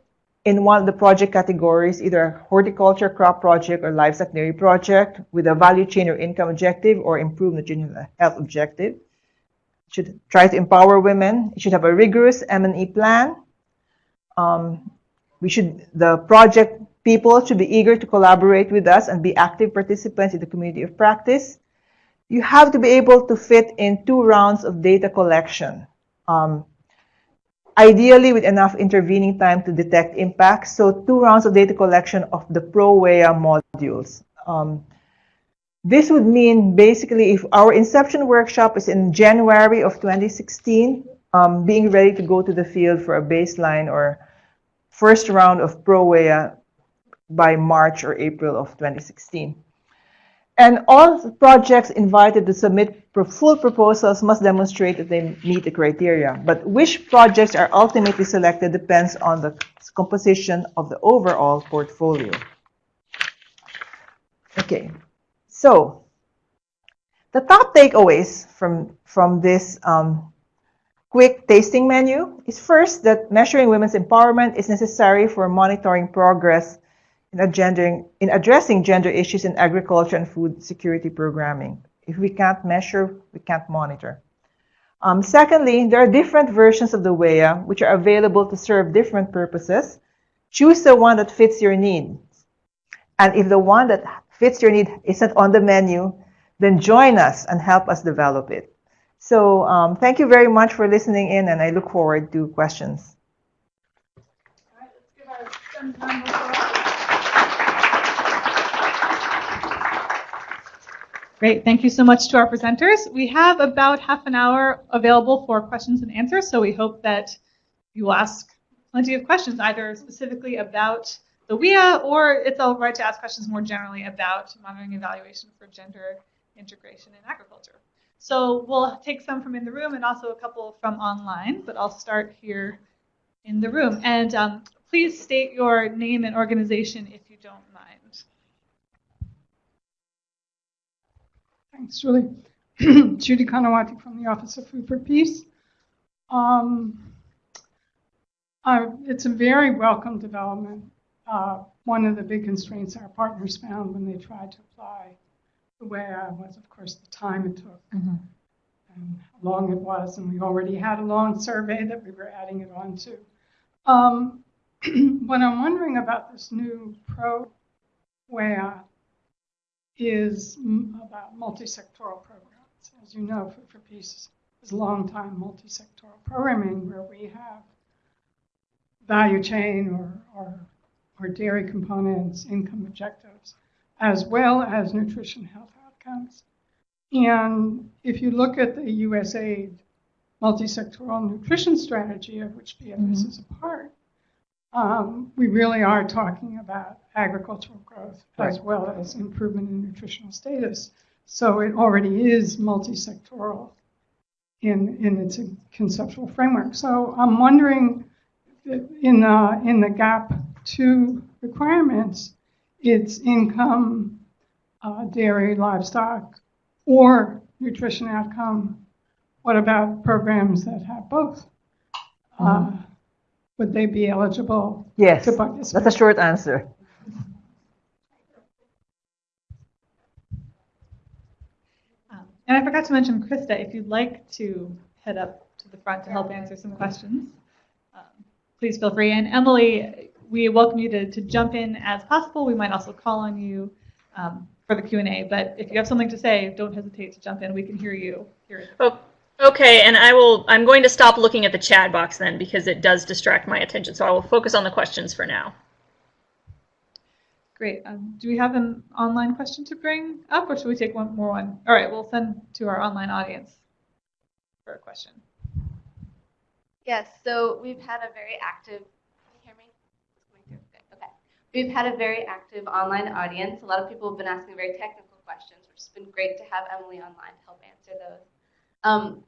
in one of the project categories, either horticulture crop project or livestock dairy project with a value chain or income objective or improve nutritional health objective. It should try to empower women. It should have a rigorous M&E plan. Um, we should, the project people should be eager to collaborate with us and be active participants in the community of practice. You have to be able to fit in two rounds of data collection. Um, ideally with enough intervening time to detect impacts. So two rounds of data collection of the ProWEA modules. Um, this would mean basically if our inception workshop is in January of 2016, um, being ready to go to the field for a baseline or first round of ProWEA by March or April of 2016. And all projects invited to submit full proposals must demonstrate that they meet the criteria. But which projects are ultimately selected depends on the composition of the overall portfolio. Okay, so the top takeaways from, from this um, quick tasting menu is first that measuring women's empowerment is necessary for monitoring progress in, agendering, in addressing gender issues in agriculture and food security programming. If we can't measure, we can't monitor. Um, secondly, there are different versions of the WEA which are available to serve different purposes. Choose the one that fits your needs. And if the one that fits your need isn't on the menu, then join us and help us develop it. So um, thank you very much for listening in, and I look forward to questions. Great. Thank you so much to our presenters. We have about half an hour available for questions and answers, so we hope that you will ask plenty of questions, either specifically about the WEA or it's all right to ask questions more generally about monitoring evaluation for gender integration in agriculture. So we'll take some from in the room and also a couple from online, but I'll start here in the room. And um, please state your name and organization if you don't mind. Thanks, Julie. Judy Kanawati from the Office of Food for Peace. Um, uh, it's a very welcome development. Uh, one of the big constraints our partners found when they tried to apply the WEA was, of course, the time it took Mhm. and how long it was. And we already had a long survey that we were adding it on to. Um, what I'm wondering about this new pro WEA is about multi-sectoral programs. As you know, Food for Peace is long-time multi-sectoral programming where we have value chain or, or, or dairy components, income objectives, as well as nutrition health outcomes. And if you look at the USAID multi-sectoral nutrition strategy, of which BFS Mhm. is a part, um, we really are talking about agricultural growth as well as improvement in nutritional status. So it already is multi-sectoral in, in its conceptual framework. So I'm wondering, in the, in the GAP two requirements, it's income, uh, dairy, livestock, or nutrition outcome. What about programs that have both? Uh, would they be eligible Yes, to participate? that's a short answer. Um, and I forgot to mention, Krista, if you'd like to head up to the front to help answer some questions, um, please feel free. And Emily, we welcome you to, to jump in as possible. We might also call on you um, for the Q&A. But if you have something to say, don't hesitate to jump in. We can hear you. Hear. Oh, okay, and I will. I'm going to stop looking at the chat box then because it does distract my attention. So I will focus on the questions for now. Great. Um, do we have an online question to bring up, or should we take one more one? All right, we'll send to our online audience for a question. Yes, so we've had a very active, can you hear me? It's coming through. Good, Okay. We've had a very active online audience. A lot of people have been asking very technical questions, which has been great to have Emily online to help answer those. Um,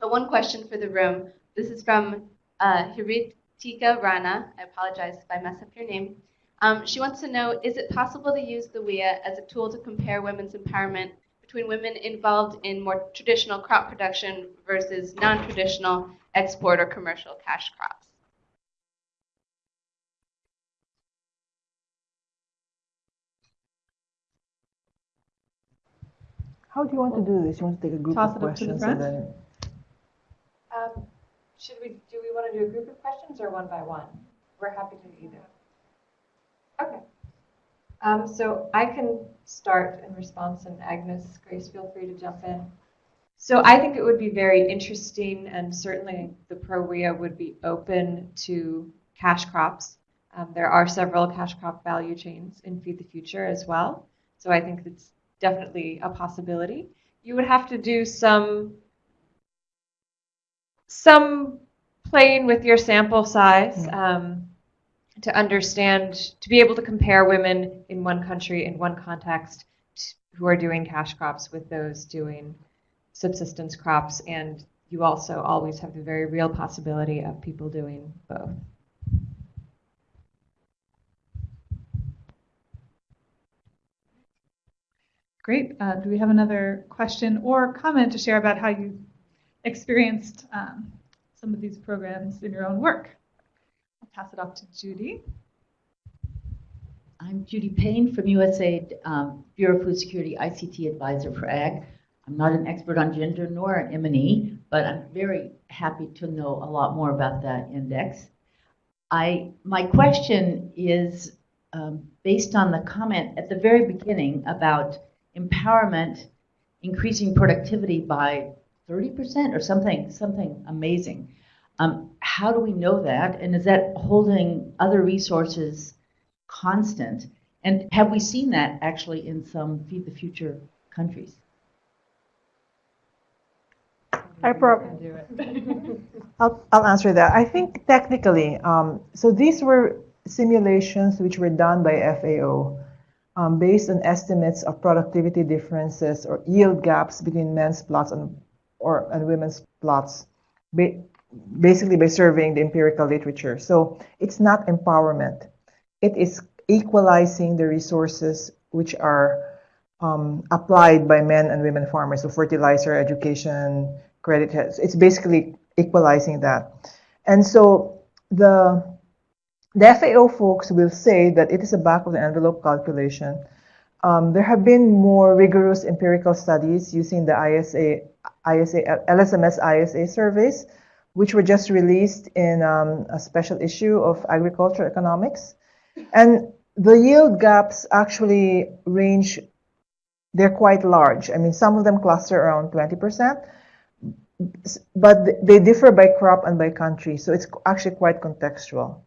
but one question for the room. This is from uh, Hiritika Rana. I apologize if I mess up your name. Um, she wants to know, is it possible to use the WEA as a tool to compare women's empowerment between women involved in more traditional crop production versus non-traditional export or commercial cash crops? How do you want to do this? You want to take a group Toss of it up to the questions front? and then Um, Should we, do we want to do a group of questions or one by one? We're happy to do either. Okay. Um, So I can start in response, and Agnes, Grace, feel free to jump in. So I think it would be very interesting, and certainly the ProWEA would be open to cash crops. Um, There are several cash crop value chains in Feed the Future as well, so I think it's definitely a possibility. You would have to do some some playing with your sample size um, to understand, to be able to compare women in one country, in one context, who are doing cash crops with those doing subsistence crops. And you also always have the very real possibility of people doing both. Great. Uh, do we have another question or comment to share about how you experienced um, some of these programs in your own work? I'll pass it off to Judy. I'm Judy Payne from USAID um, Bureau of Food Security ICT Advisor for Ag. I'm not an expert on gender nor an M&E, but I'm very happy to know a lot more about that index. I, my question is um, based on the comment at the very beginning about empowerment increasing productivity by 30% or something, something amazing. Um, how do we know that? And is that holding other resources constant? And have we seen that actually in some Feed the Future countries? I prob- I'll, I'll answer that. I think technically, um, so these were simulations which were done by FAO um, based on estimates of productivity differences or yield gaps between men's plots and, or, and women's plots, ba basically by surveying the empirical literature. So it's not empowerment. It is equalizing the resources which are um, applied by men and women farmers, so fertilizer, education, credit. It's basically equalizing that. And so the the FAO folks will say that it is a back of the envelope calculation. Um, there have been more rigorous empirical studies using the ISA, ISA, LSMS ISA surveys, which were just released in um, a special issue of Agriculture Economics. And the yield gaps actually range, they're quite large. I mean, some of them cluster around 20%, but they differ by crop and by country. So it's actually quite contextual.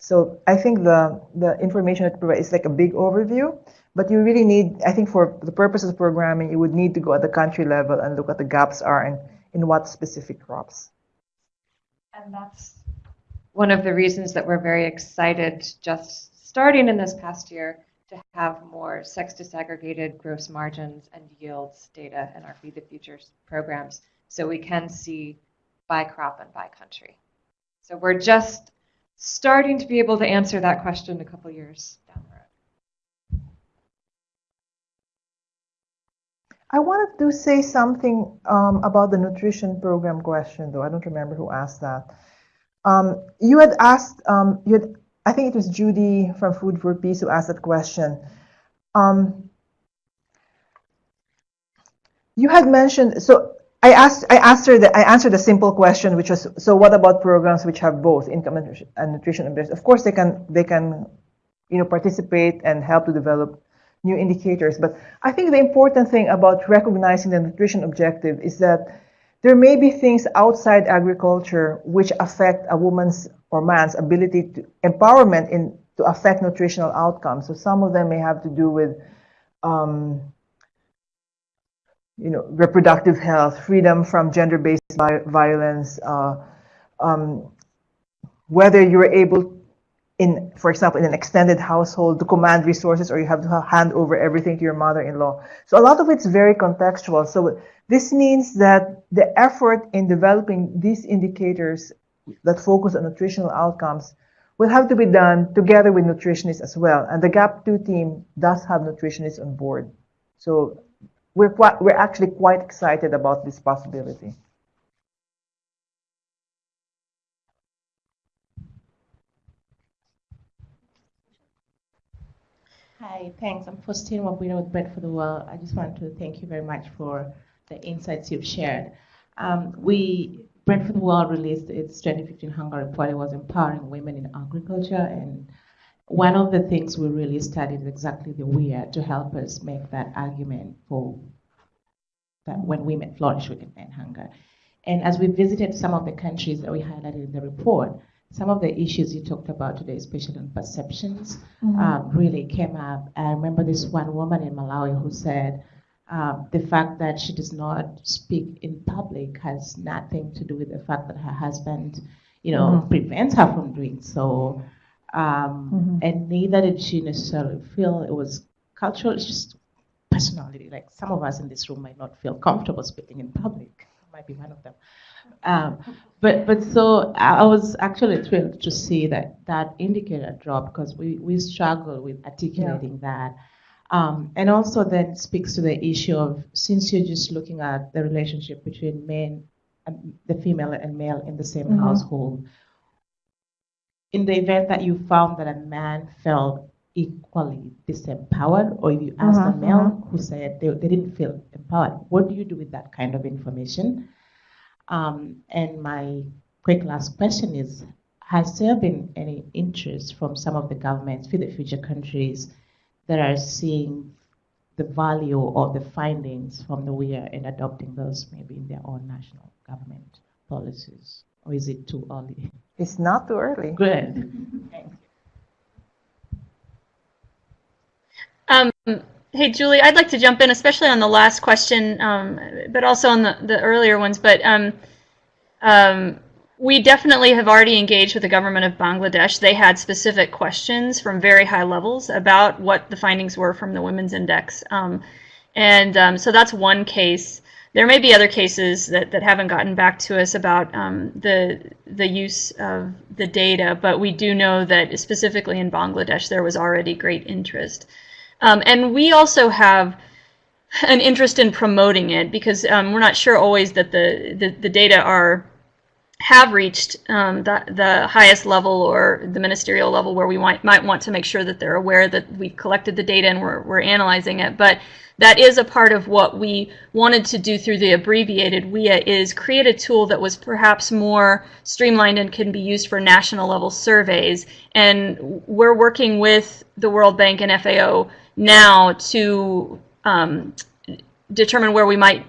So I think the, the information that provides is like a big overview, but you really need, I think for the purposes of programming, you would need to go at the country level and look at the gaps are and in what specific crops. And that's one of the reasons that we're very excited just starting in this past year to have more sex disaggregated gross margins and yields data in our Feed the Futures programs so we can see by crop and by country. So we're just starting to be able to answer that question a couple years down the road. I wanted to say something um, about the nutrition program question, though. I don't remember who asked that. Um, you had asked, um, you had, I think it was Judy from Food for Peace who asked that question. Um, you had mentioned, so I asked, I answered, the, I answered a simple question, which was, so what about programs which have both income and nutrition and Of course, they can, they can, you know, participate and help to develop new indicators. But I think the important thing about recognizing the nutrition objective is that there may be things outside agriculture which affect a woman's or man's ability to empowerment in to affect nutritional outcomes. So some of them may have to do with um, you know, reproductive health, freedom from gender-based violence, uh, um, whether you're able in, for example, in an extended household to command resources or you have to hand over everything to your mother-in-law. So a lot of it's very contextual. So this means that the effort in developing these indicators that focus on nutritional outcomes will have to be done together with nutritionists as well. And the GAP2 team does have nutritionists on board. So we're, quite, we're actually quite excited about this possibility. Hi, thanks. I'm Faustine Wabwire with Bread for the World. I just wanted to thank you very much for the insights you've shared. Um, we, Bread for the World released its 2015 Hunger Report. It was empowering women in agriculture and one of the things we really studied is exactly the where to help us make that argument for that when women flourish, we can end hunger. And as we visited some of the countries that we highlighted in the report, some of the issues you talked about today, especially on perceptions, mm-hmm. um, really came up. I remember this one woman in Malawi who said um, the fact that she does not speak in public has nothing to do with the fact that her husband, you know, mm-hmm. prevents her from doing so. Um, mm-hmm. And neither did she necessarily feel it was cultural. It's just personality. Like some of us in this room might not feel comfortable speaking in public. I might be one of them. Um, but but so I was actually thrilled to see that that indicator drop because we we struggle with articulating yeah. that. Um, and also then speaks to the issue of since you're just looking at the relationship between men, and the female and male in the same Mhm. household. In the event that you found that a man felt equally disempowered, or if you asked a Mhm, male who said they, they didn't feel empowered, what do you do with that kind of information? Um, and my quick last question is, has there been any interest from some of the governments, for the future countries, that are seeing the value of the findings from the WEA and adopting those maybe in their own national government policies? Or is it too early? It's not too early. Good. Thanks. Um, hey, Julie, I'd like to jump in, especially on the last question, um, but also on the, the earlier ones. But um, um, we definitely have already engaged with the government of Bangladesh. They had specific questions from very high levels about what the findings were from the Women's Index. Um, and um, so that's one case. There may be other cases that, that haven't gotten back to us about um, the, the use of the data, but we do know that specifically in Bangladesh there was already great interest. Um, and we also have an interest in promoting it because um, we're not sure always that the, the, the data are have reached um, the, the highest level or the ministerial level where we might, might want to make sure that they're aware that we've collected the data and we're, we're analyzing it. But that is a part of what we wanted to do through the abbreviated WEA is create a tool that was perhaps more streamlined and can be used for national level surveys. And we're working with the World Bank and FAO now to um, determine where we might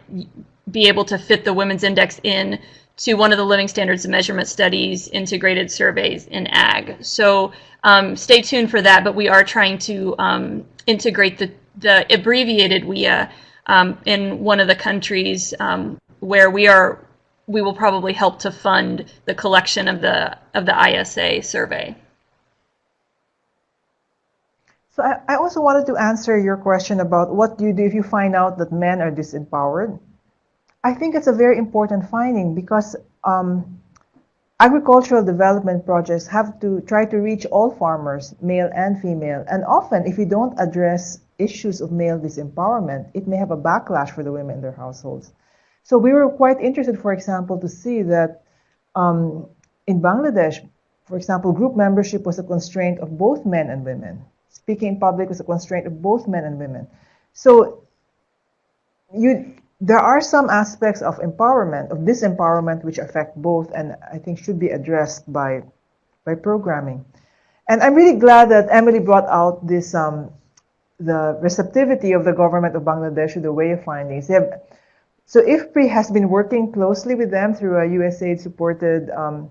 be able to fit the Women's Index in to one of the Living Standards Measurement Studies integrated surveys in ag. So um, stay tuned for that, but we are trying to um, integrate the, the abbreviated WEA um, in one of the countries um, where we are we will probably help to fund the collection of the of the ISA survey. So I, I also wanted to answer your question about what do you do if you find out that men are disempowered. I think it's a very important finding because um, agricultural development projects have to try to reach all farmers, male and female. And often, if you don't address issues of male disempowerment, it may have a backlash for the women in their households. So we were quite interested, for example, to see that um, in Bangladesh, for example, group membership was a constraint of both men and women. Speaking in public was a constraint of both men and women. So you, there are some aspects of empowerment, of disempowerment, which affect both, and I think should be addressed by, by programming. And I'm really glad that Emily brought out this, um, the receptivity of the government of Bangladesh to the WEA findings. They have, so IFPRI has been working closely with them through a USAID-supported um,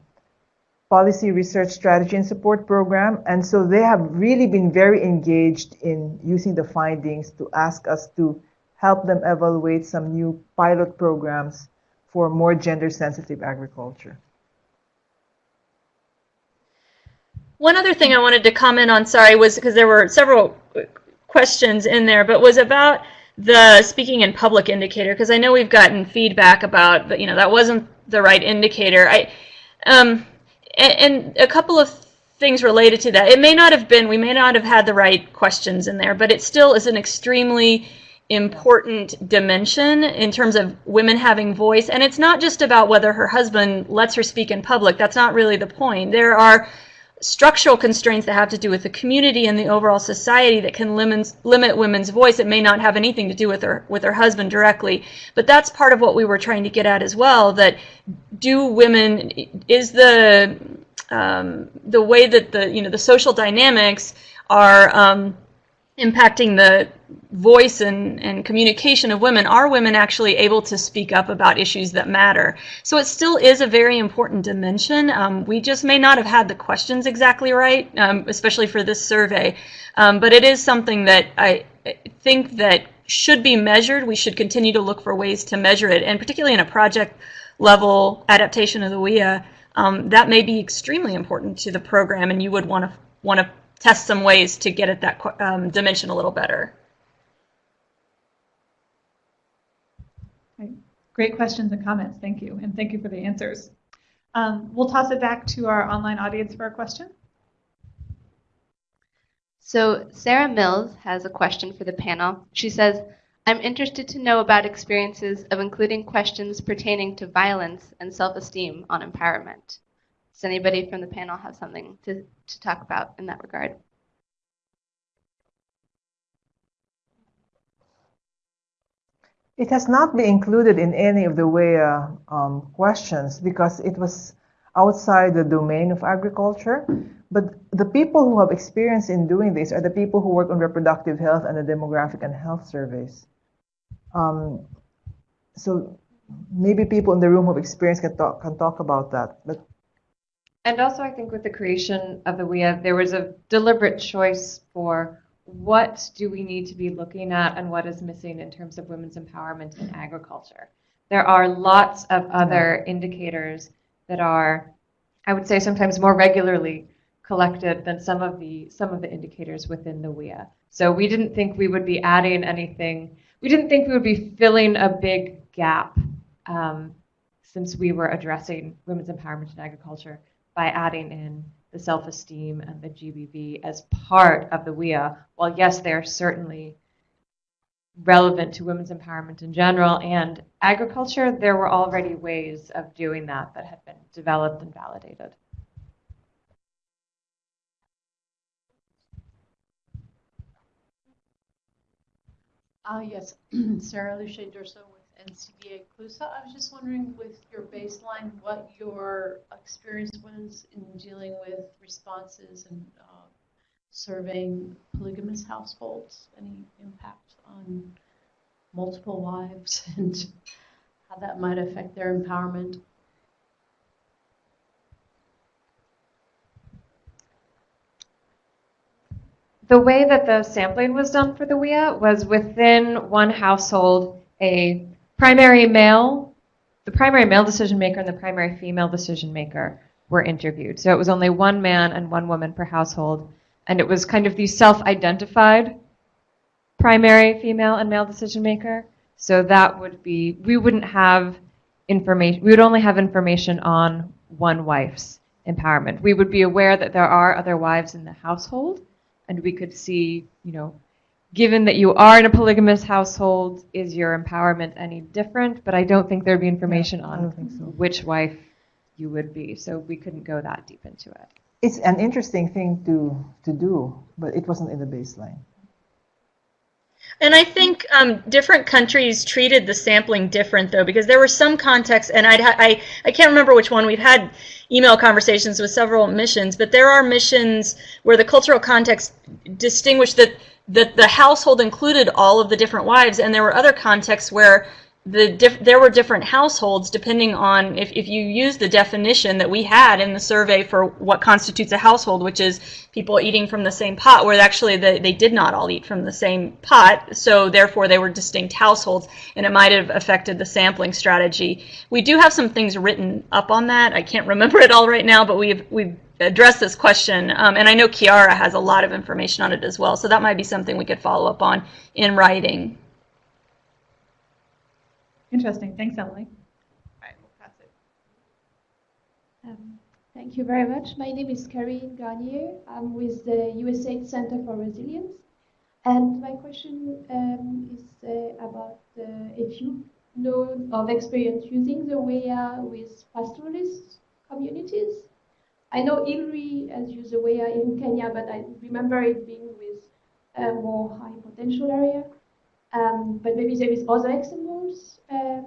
policy research strategy and support program. And so they have really been very engaged in using the findings to ask us to help them evaluate some new pilot programs for more gender-sensitive agriculture. One other thing I wanted to comment on, sorry, was because there were several questions in there, but was about the speaking in public indicator, because I know we've gotten feedback about, but you know, that wasn't the right indicator. I, um, and, and a couple of things related to that. It may not have been, we may not have had the right questions in there, but it still is an extremely important dimension in terms of women having voice. And it's not just about whether her husband lets her speak in public. That's not really the point. There are structural constraints that have to do with the community and the overall society that can limit, limit women's voice. It may not have anything to do with her with her husband directly, but that's part of what we were trying to get at as well. That do women is the um, the way that the you know the social dynamics are um, impacting the voice and, and communication of women, are women actually able to speak up about issues that matter? So it still is a very important dimension. Um, we just may not have had the questions exactly right, um, especially for this survey. Um, but it is something that I think that should be measured. We should continue to look for ways to measure it, and particularly in a project level adaptation of the WEA, um, that may be extremely important to the program, and you would want to want to test some ways to get at that um, dimension a little better. Great questions and comments. Thank you. And thank you for the answers. Um, we'll toss it back to our online audience for a question. So Sarah Mills has a question for the panel. She says, I'm interested to know about experiences of including questions pertaining to violence and self-esteem on empowerment. Does anybody from the panel have something to, to talk about in that regard? It has not been included in any of the WEA um, questions because it was outside the domain of agriculture. But the people who have experience in doing this are the people who work on reproductive health and the demographic and health surveys. Um, so maybe people in the room who have experience can talk, can talk about that. But And also, I think with the creation of the WEA, there was a deliberate choice for what do we need to be looking at and what is missing in terms of women's empowerment in agriculture. There are lots of other indicators that are, I would say, sometimes more regularly collected than some of the some of the indicators within the WEA. So we didn't think we would be adding anything. We didn't think we would be filling a big gap um, since we were addressing women's empowerment in agriculture by adding in the self-esteem and the GBV as part of the WEA. While yes, they are certainly relevant to women's empowerment in general and agriculture, there were already ways of doing that that had been developed and validated. Uh, yes, Sarah Lucia Durso with NCBA CLUSA. I was just wondering with your baseline, what your experience was in dealing with responses and uh, surveying polygamous households, any impact on multiple wives and how that might affect their empowerment. The way that the sampling was done for the WEA was within one household, a primary male, the primary male decision maker and the primary female decision maker were interviewed. So it was only one man and one woman per household. And it was kind of the self identified primary female and male decision maker. So that would be, we wouldn't have information, we would only have information on one wife's empowerment. We would be aware that there are other wives in the household, and we could see, you know, given that you are in a polygamous household, is your empowerment any different? But I don't think there'd be information I on so. which wife you would be, so we couldn't go that deep into it. It's an interesting thing to, to do, but it wasn't in the baseline. And I think um, different countries treated the sampling different, though, because there were some contexts, and I'd ha- I, I can't remember which one. We've had email conversations with several missions, but there are missions where the cultural context distinguished that, that the household included all of the different wives, and there were other contexts where the there were different households depending on if, if you use the definition that we had in the survey for what constitutes a household, which is people eating from the same pot, where actually the, they did not all eat from the same pot, so therefore they were distinct households, and it might have affected the sampling strategy. We do have some things written up on that. I can't remember it all right now, but we've we've addressed this question, um, and I know Chiara has a lot of information on it as well, so that might be something we could follow up on in writing. Interesting. Thanks, Emily. All right, we'll pass it. Um, Thank you very much. My name is Karine Garnier. I'm with the USAID Center for Resilience. And my question um, is uh, about uh, if you know of experience using the WEA with pastoralist communities. I know ILRI as used the WEA in Kenya, but I remember it being with a more high potential area. Um, but maybe there is other examples uh,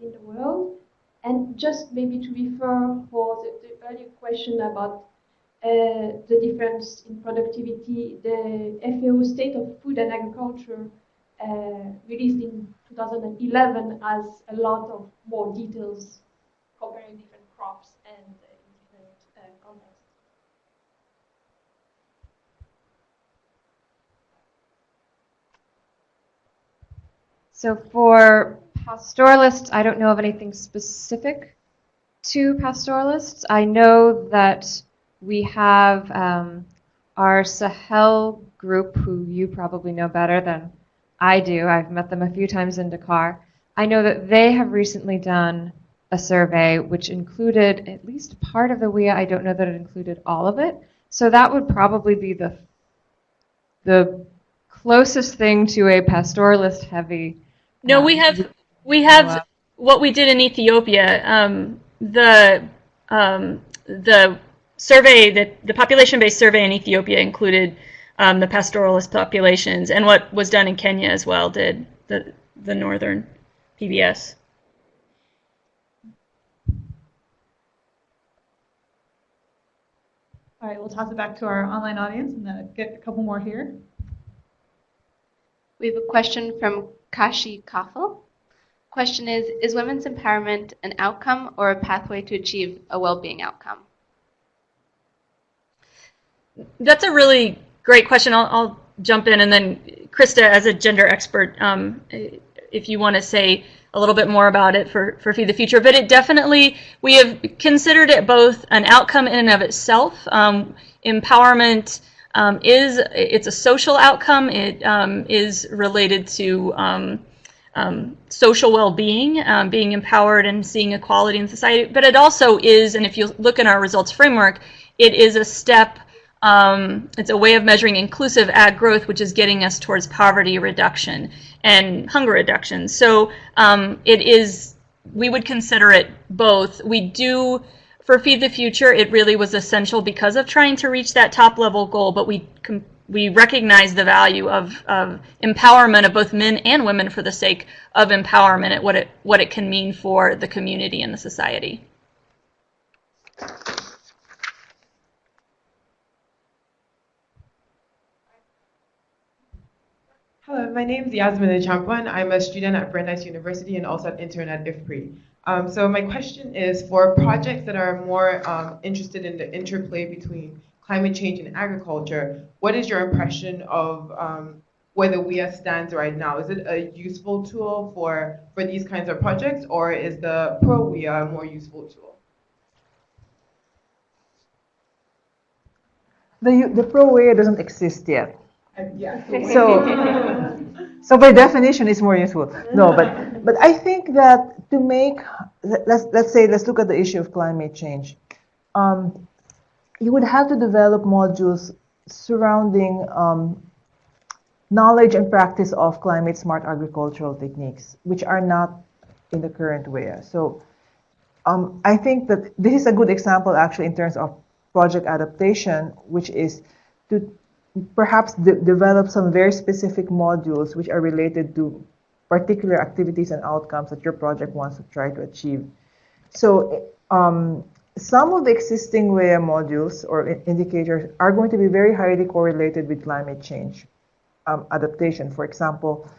in the world. And just maybe to refer for the, the earlier question about uh, the difference in productivity, the FAO State of Food and Agriculture uh, released in 2011 has a lot of more details comparing different crops and uh, in different uh, contexts. So for pastoralists, I don't know of anything specific to pastoralists. I know that we have um, our Sahel group, who you probably know better than I do. I've met them a few times in Dakar. I know that they have recently done a survey which included at least part of the WEA. I don't know that it included all of it. So that would probably be the the closest thing to a pastoralist heavy. No, um, we have we have uh, what we did in Ethiopia. Um, the um, the survey that the population-based survey in Ethiopia included um, the pastoralist populations, and what was done in Kenya as well did the the northern PBS. All right, we'll toss it back to our online audience and then get a couple more here. We have a question from Kashi Kafel. Question is, is women's empowerment an outcome or a pathway to achieve a well-being outcome? That's a really great question. I'll, I'll jump in, and then Krista, as a gender expert, um, if you want to say a little bit more about it for, for Feed the Future. But it definitely, we have considered it both an outcome in and of itself. Um, empowerment um, is, it's a social outcome. It um, is related to um, um, social well-being, being empowered and seeing equality in society. But it also is, and if you look in our results framework, it is a step um, it's a way of measuring inclusive ag growth, which is getting us towards poverty reduction and hunger reduction. So um, it is, we would consider it both. We do, for Feed the Future, it really was essential because of trying to reach that top level goal, but we we recognize the value of, of empowerment of both men and women for the sake of empowerment and what it, what it can mean for the community and the society. Hello, my name is Yasmin Champan. I'm a student at Brandeis University and also an intern at IFPRI. Um, so my question is for projects that are more um, interested in the interplay between climate change and agriculture, what is your impression of um, where the WEA stands right now? Is it a useful tool for, for these kinds of projects or is the ProWEA a more useful tool? The, the ProWEA doesn't exist yet. Yeah. So, so by definition, it's more useful. No, but but I think that to make let's let's say let's look at the issue of climate change. Um, you would have to develop modules surrounding um, knowledge and practice of climate smart agricultural techniques, which are not in the current way. So um, I think that this is a good example actually in terms of project adaptation, which is to perhaps de develop some very specific modules which are related to particular activities and outcomes that your project wants to try to achieve. So um, some of the existing WEA modules or indicators are going to be very highly correlated with climate change um, adaptation. For example,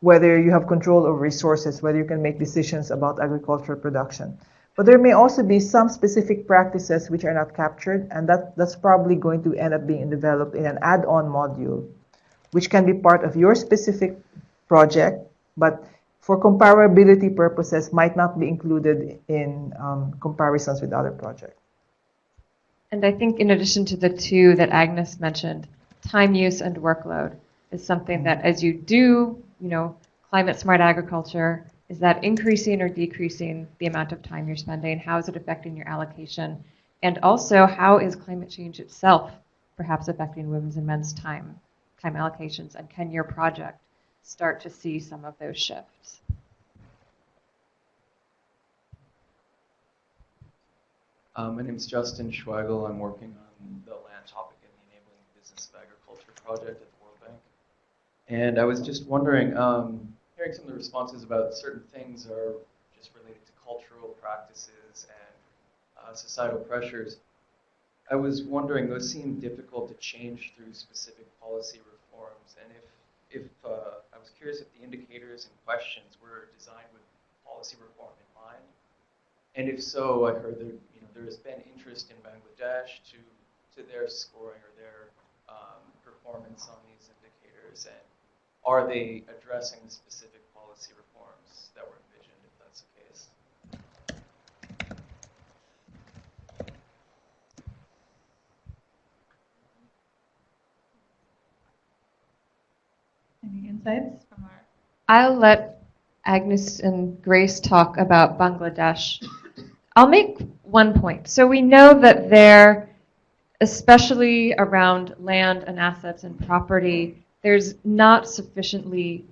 whether you have control over resources, whether you can make decisions about agricultural production. But there may also be some specific practices which are not captured, and that, that's probably going to end up being developed in an add-on module, which can be part of your specific project, but for comparability purposes might not be included in um, comparisons with other projects. And I think in addition to the two that Agnes mentioned, time use and workload is something that as you do, you know, climate smart agriculture, is that increasing or decreasing the amount of time you're spending? How is it affecting your allocation? And also, how is climate change itself perhaps affecting women's and men's time, time allocations? And can your project start to see some of those shifts? Um, my name is Justin Schweigel. I'm working on the land topic in the Enabling Business of Agriculture project at the World Bank. And I was just wondering, um, hearing some of the responses about certain things are just related to cultural practices and uh, societal pressures. I was wondering, those seem difficult to change through specific policy reforms, and if, if uh, I was curious if the indicators and questions were designed with policy reform in mind, and if so, I heard that you know there has been interest in Bangladesh to to their scoring or their um, performance on these indicators, and are they addressing the specific policy reforms that were envisioned, if that's the case? Any insights from our? I'll let Agnes and Grace talk about Bangladesh. I'll make one point. So we know that there especially around land and assets and property, there's not sufficiently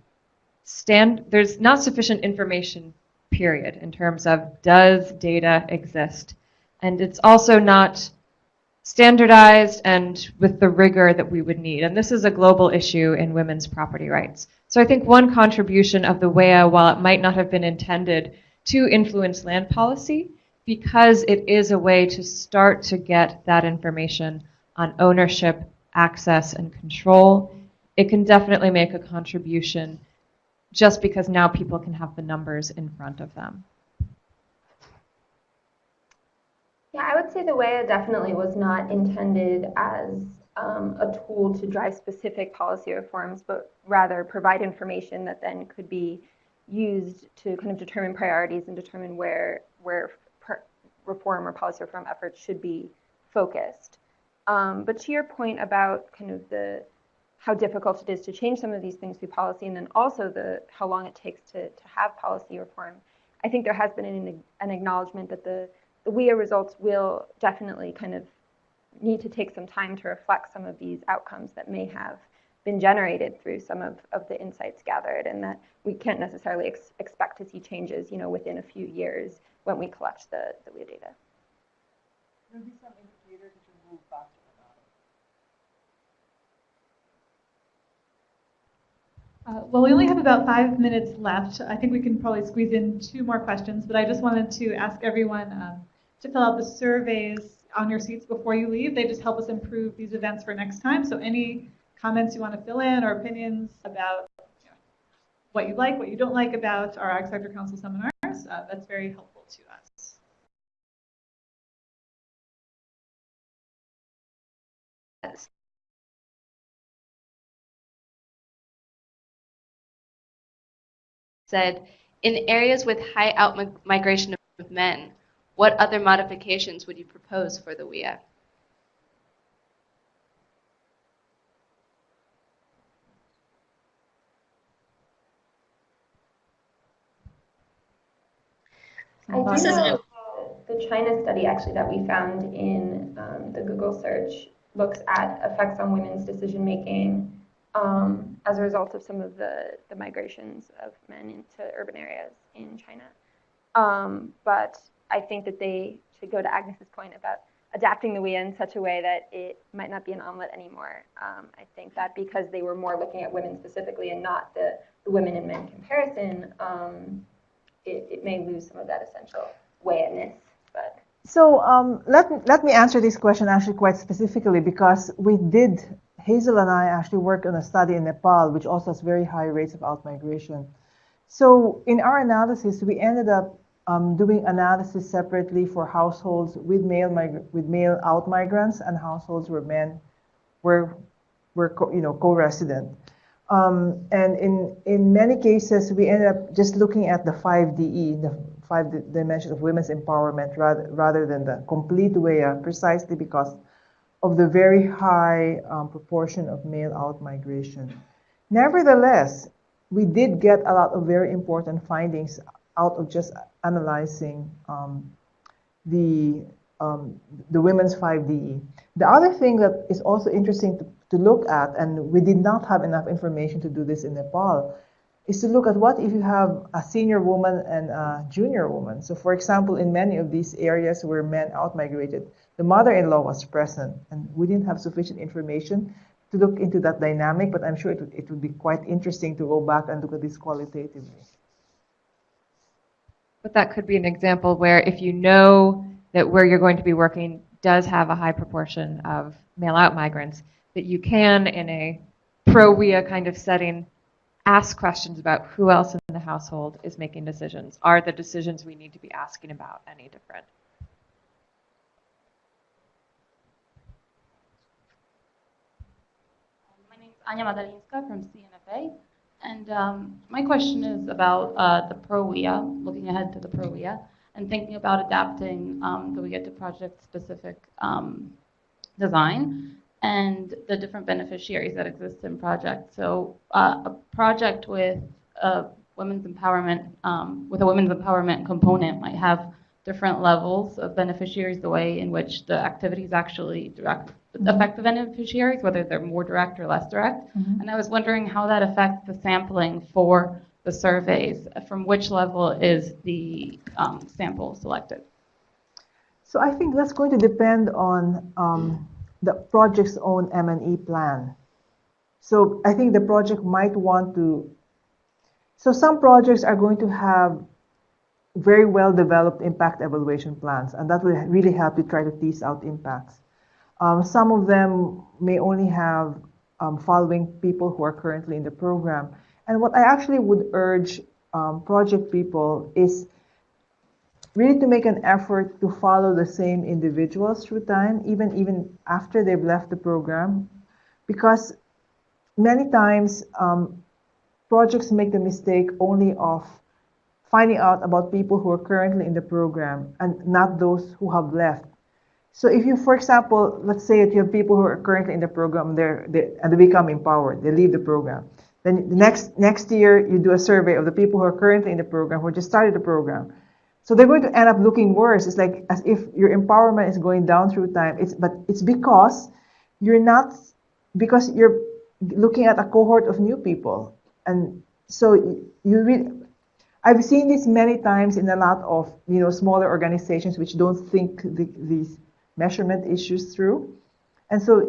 stand, there's not sufficient information, period, in terms of does data exist? And it's also not standardized and with the rigor that we would need. And this is a global issue in women's property rights. So I think one contribution of the WEA, while it might not have been intended to influence land policy, because it is a way to start to get that information on ownership, access, and control, it can definitely make a contribution just because now people can have the numbers in front of them. Yeah, I would say the WEA definitely was not intended as um, a tool to drive specific policy reforms, but rather provide information that then could be used to kind of determine priorities and determine where where reform or policy reform efforts should be focused. Um, but to your point about kind of the how difficult it is to change some of these things through policy, and then also the how long it takes to, to have policy reform, I think there has been an, an acknowledgement that the, the WEA results will definitely kind of need to take some time to reflect some of these outcomes that may have been generated through some of, of the insights gathered and that we can't necessarily ex expect to see changes you know, within a few years when we collect the, the WEA data. Maybe some indicators to move back Uh, well, we only have about five minutes left. I think we can probably squeeze in two more questions, but I just wanted to ask everyone um, to fill out the surveys on your seats before you leave. They just help us improve these events for next time. So any comments you want to fill in or opinions about you know, what you like, what you don't like about our Ag Sector Council seminars, uh, that's very helpful to us. Said, in areas with high out migration of men, what other modifications would you propose for the WEA? I do know the China study actually that we found in um, the Google search looks at effects on women's decision making um, as a result of some of the, the migrations of men into urban areas in China. Um, but I think that they should go to Agnes's point about adapting the WEA in such a way that it might not be an omelet anymore. Um, I think that because they were more looking at women specifically and not the, the women and men comparison, um, it, it may lose some of that essential WEA-ness. But so um, let, let me answer this question actually quite specifically because we did, Hazel and I actually worked on a study in Nepal which also has very high rates of outmigration. So in our analysis, we ended up um, doing analysis separately for households with male with male out migrants and households where men were were you know co-resident. Um, and in in many cases, we ended up just looking at the 5DE, the five dimensions of women's empowerment, rather rather than the complete WEA, precisely because of the very high um, proportion of male out migration. Nevertheless, we did get a lot of very important findings out of just analyzing um, the um, the women's 5DE. The other thing that is also interesting to, to look at, and we did not have enough information to do this in Nepal, is to look at what if you have a senior woman and a junior woman. So for example, in many of these areas where men outmigrated, the mother-in-law was present, and we didn't have sufficient information to look into that dynamic, but I'm sure it would, it would be quite interesting to go back and look at this qualitatively. But that could be an example where if you know that where you're going to be working does have a high proportion of male out migrants, that you can, in a pro WEA kind of setting, ask questions about who else in the household is making decisions. Are the decisions we need to be asking about any different? My name is Anya Madalinska from CNFA. And um, my question is about uh, the ProWEA, looking ahead to the ProWEA, and thinking about adapting um, the WEA to project-specific um, design and the different beneficiaries that exist in projects. So uh, a project with a women's empowerment, um, with a women's empowerment component might have different levels of beneficiaries, the way in which the activities actually direct, Mhm. affect the beneficiaries, whether they're more direct or less direct. Mhm. And I was wondering how that affects the sampling for the surveys. From which level is the um, sample selected? So I think that's going to depend on um, the project's own M&E plan. So I think the project might want to, so some projects are going to have very well developed impact evaluation plans, and that will really help you try to tease out impacts. Um, some of them may only have um, following people who are currently in the program. And what I actually would urge um, project people is really to make an effort to follow the same individuals through time, even even after they've left the program, because many times um, projects make the mistake only of finding out about people who are currently in the program and not those who have left. So if you, for example, let's say that you have people who are currently in the program they're, they, and they become empowered, they leave the program. Then the next, next year, you do a survey of the people who are currently in the program, who just started the program. So they're going to end up looking worse. It's like as if your empowerment is going down through time. It's, but it's because you're not, because you're looking at a cohort of new people. And so you, really, I've seen this many times in a lot of you know smaller organizations which don't think the, these measurement issues through, and so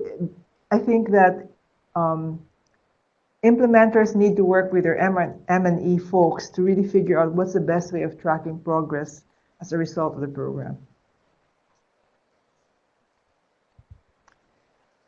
I think that um, implementers need to work with their M and E folks to really figure out what's the best way of tracking progress as a result of the program.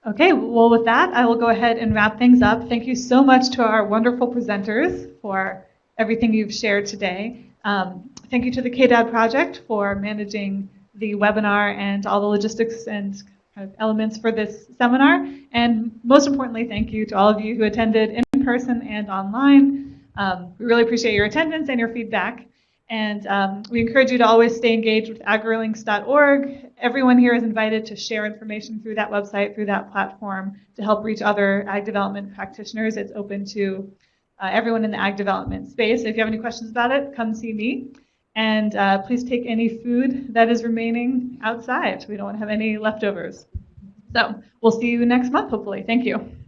Okay, well, with that, I will go ahead and wrap things up. Thank you so much to our wonderful presenters for everything you've shared today. Um, thank you to the KDAD project for managing the webinar and all the logistics and kind of elements for this seminar. And most importantly, thank you to all of you who attended in person and online. Um, we really appreciate your attendance and your feedback. And um, we encourage you to always stay engaged with agrilinks.org. Everyone here is invited to share information through that website, through that platform, to help reach other ag development practitioners. It's open to uh, everyone in the ag development space. If you have any questions about it, come see me. And uh, please take any food that is remaining outside. We don't want to have any leftovers. So we'll see you next month, hopefully. Thank you.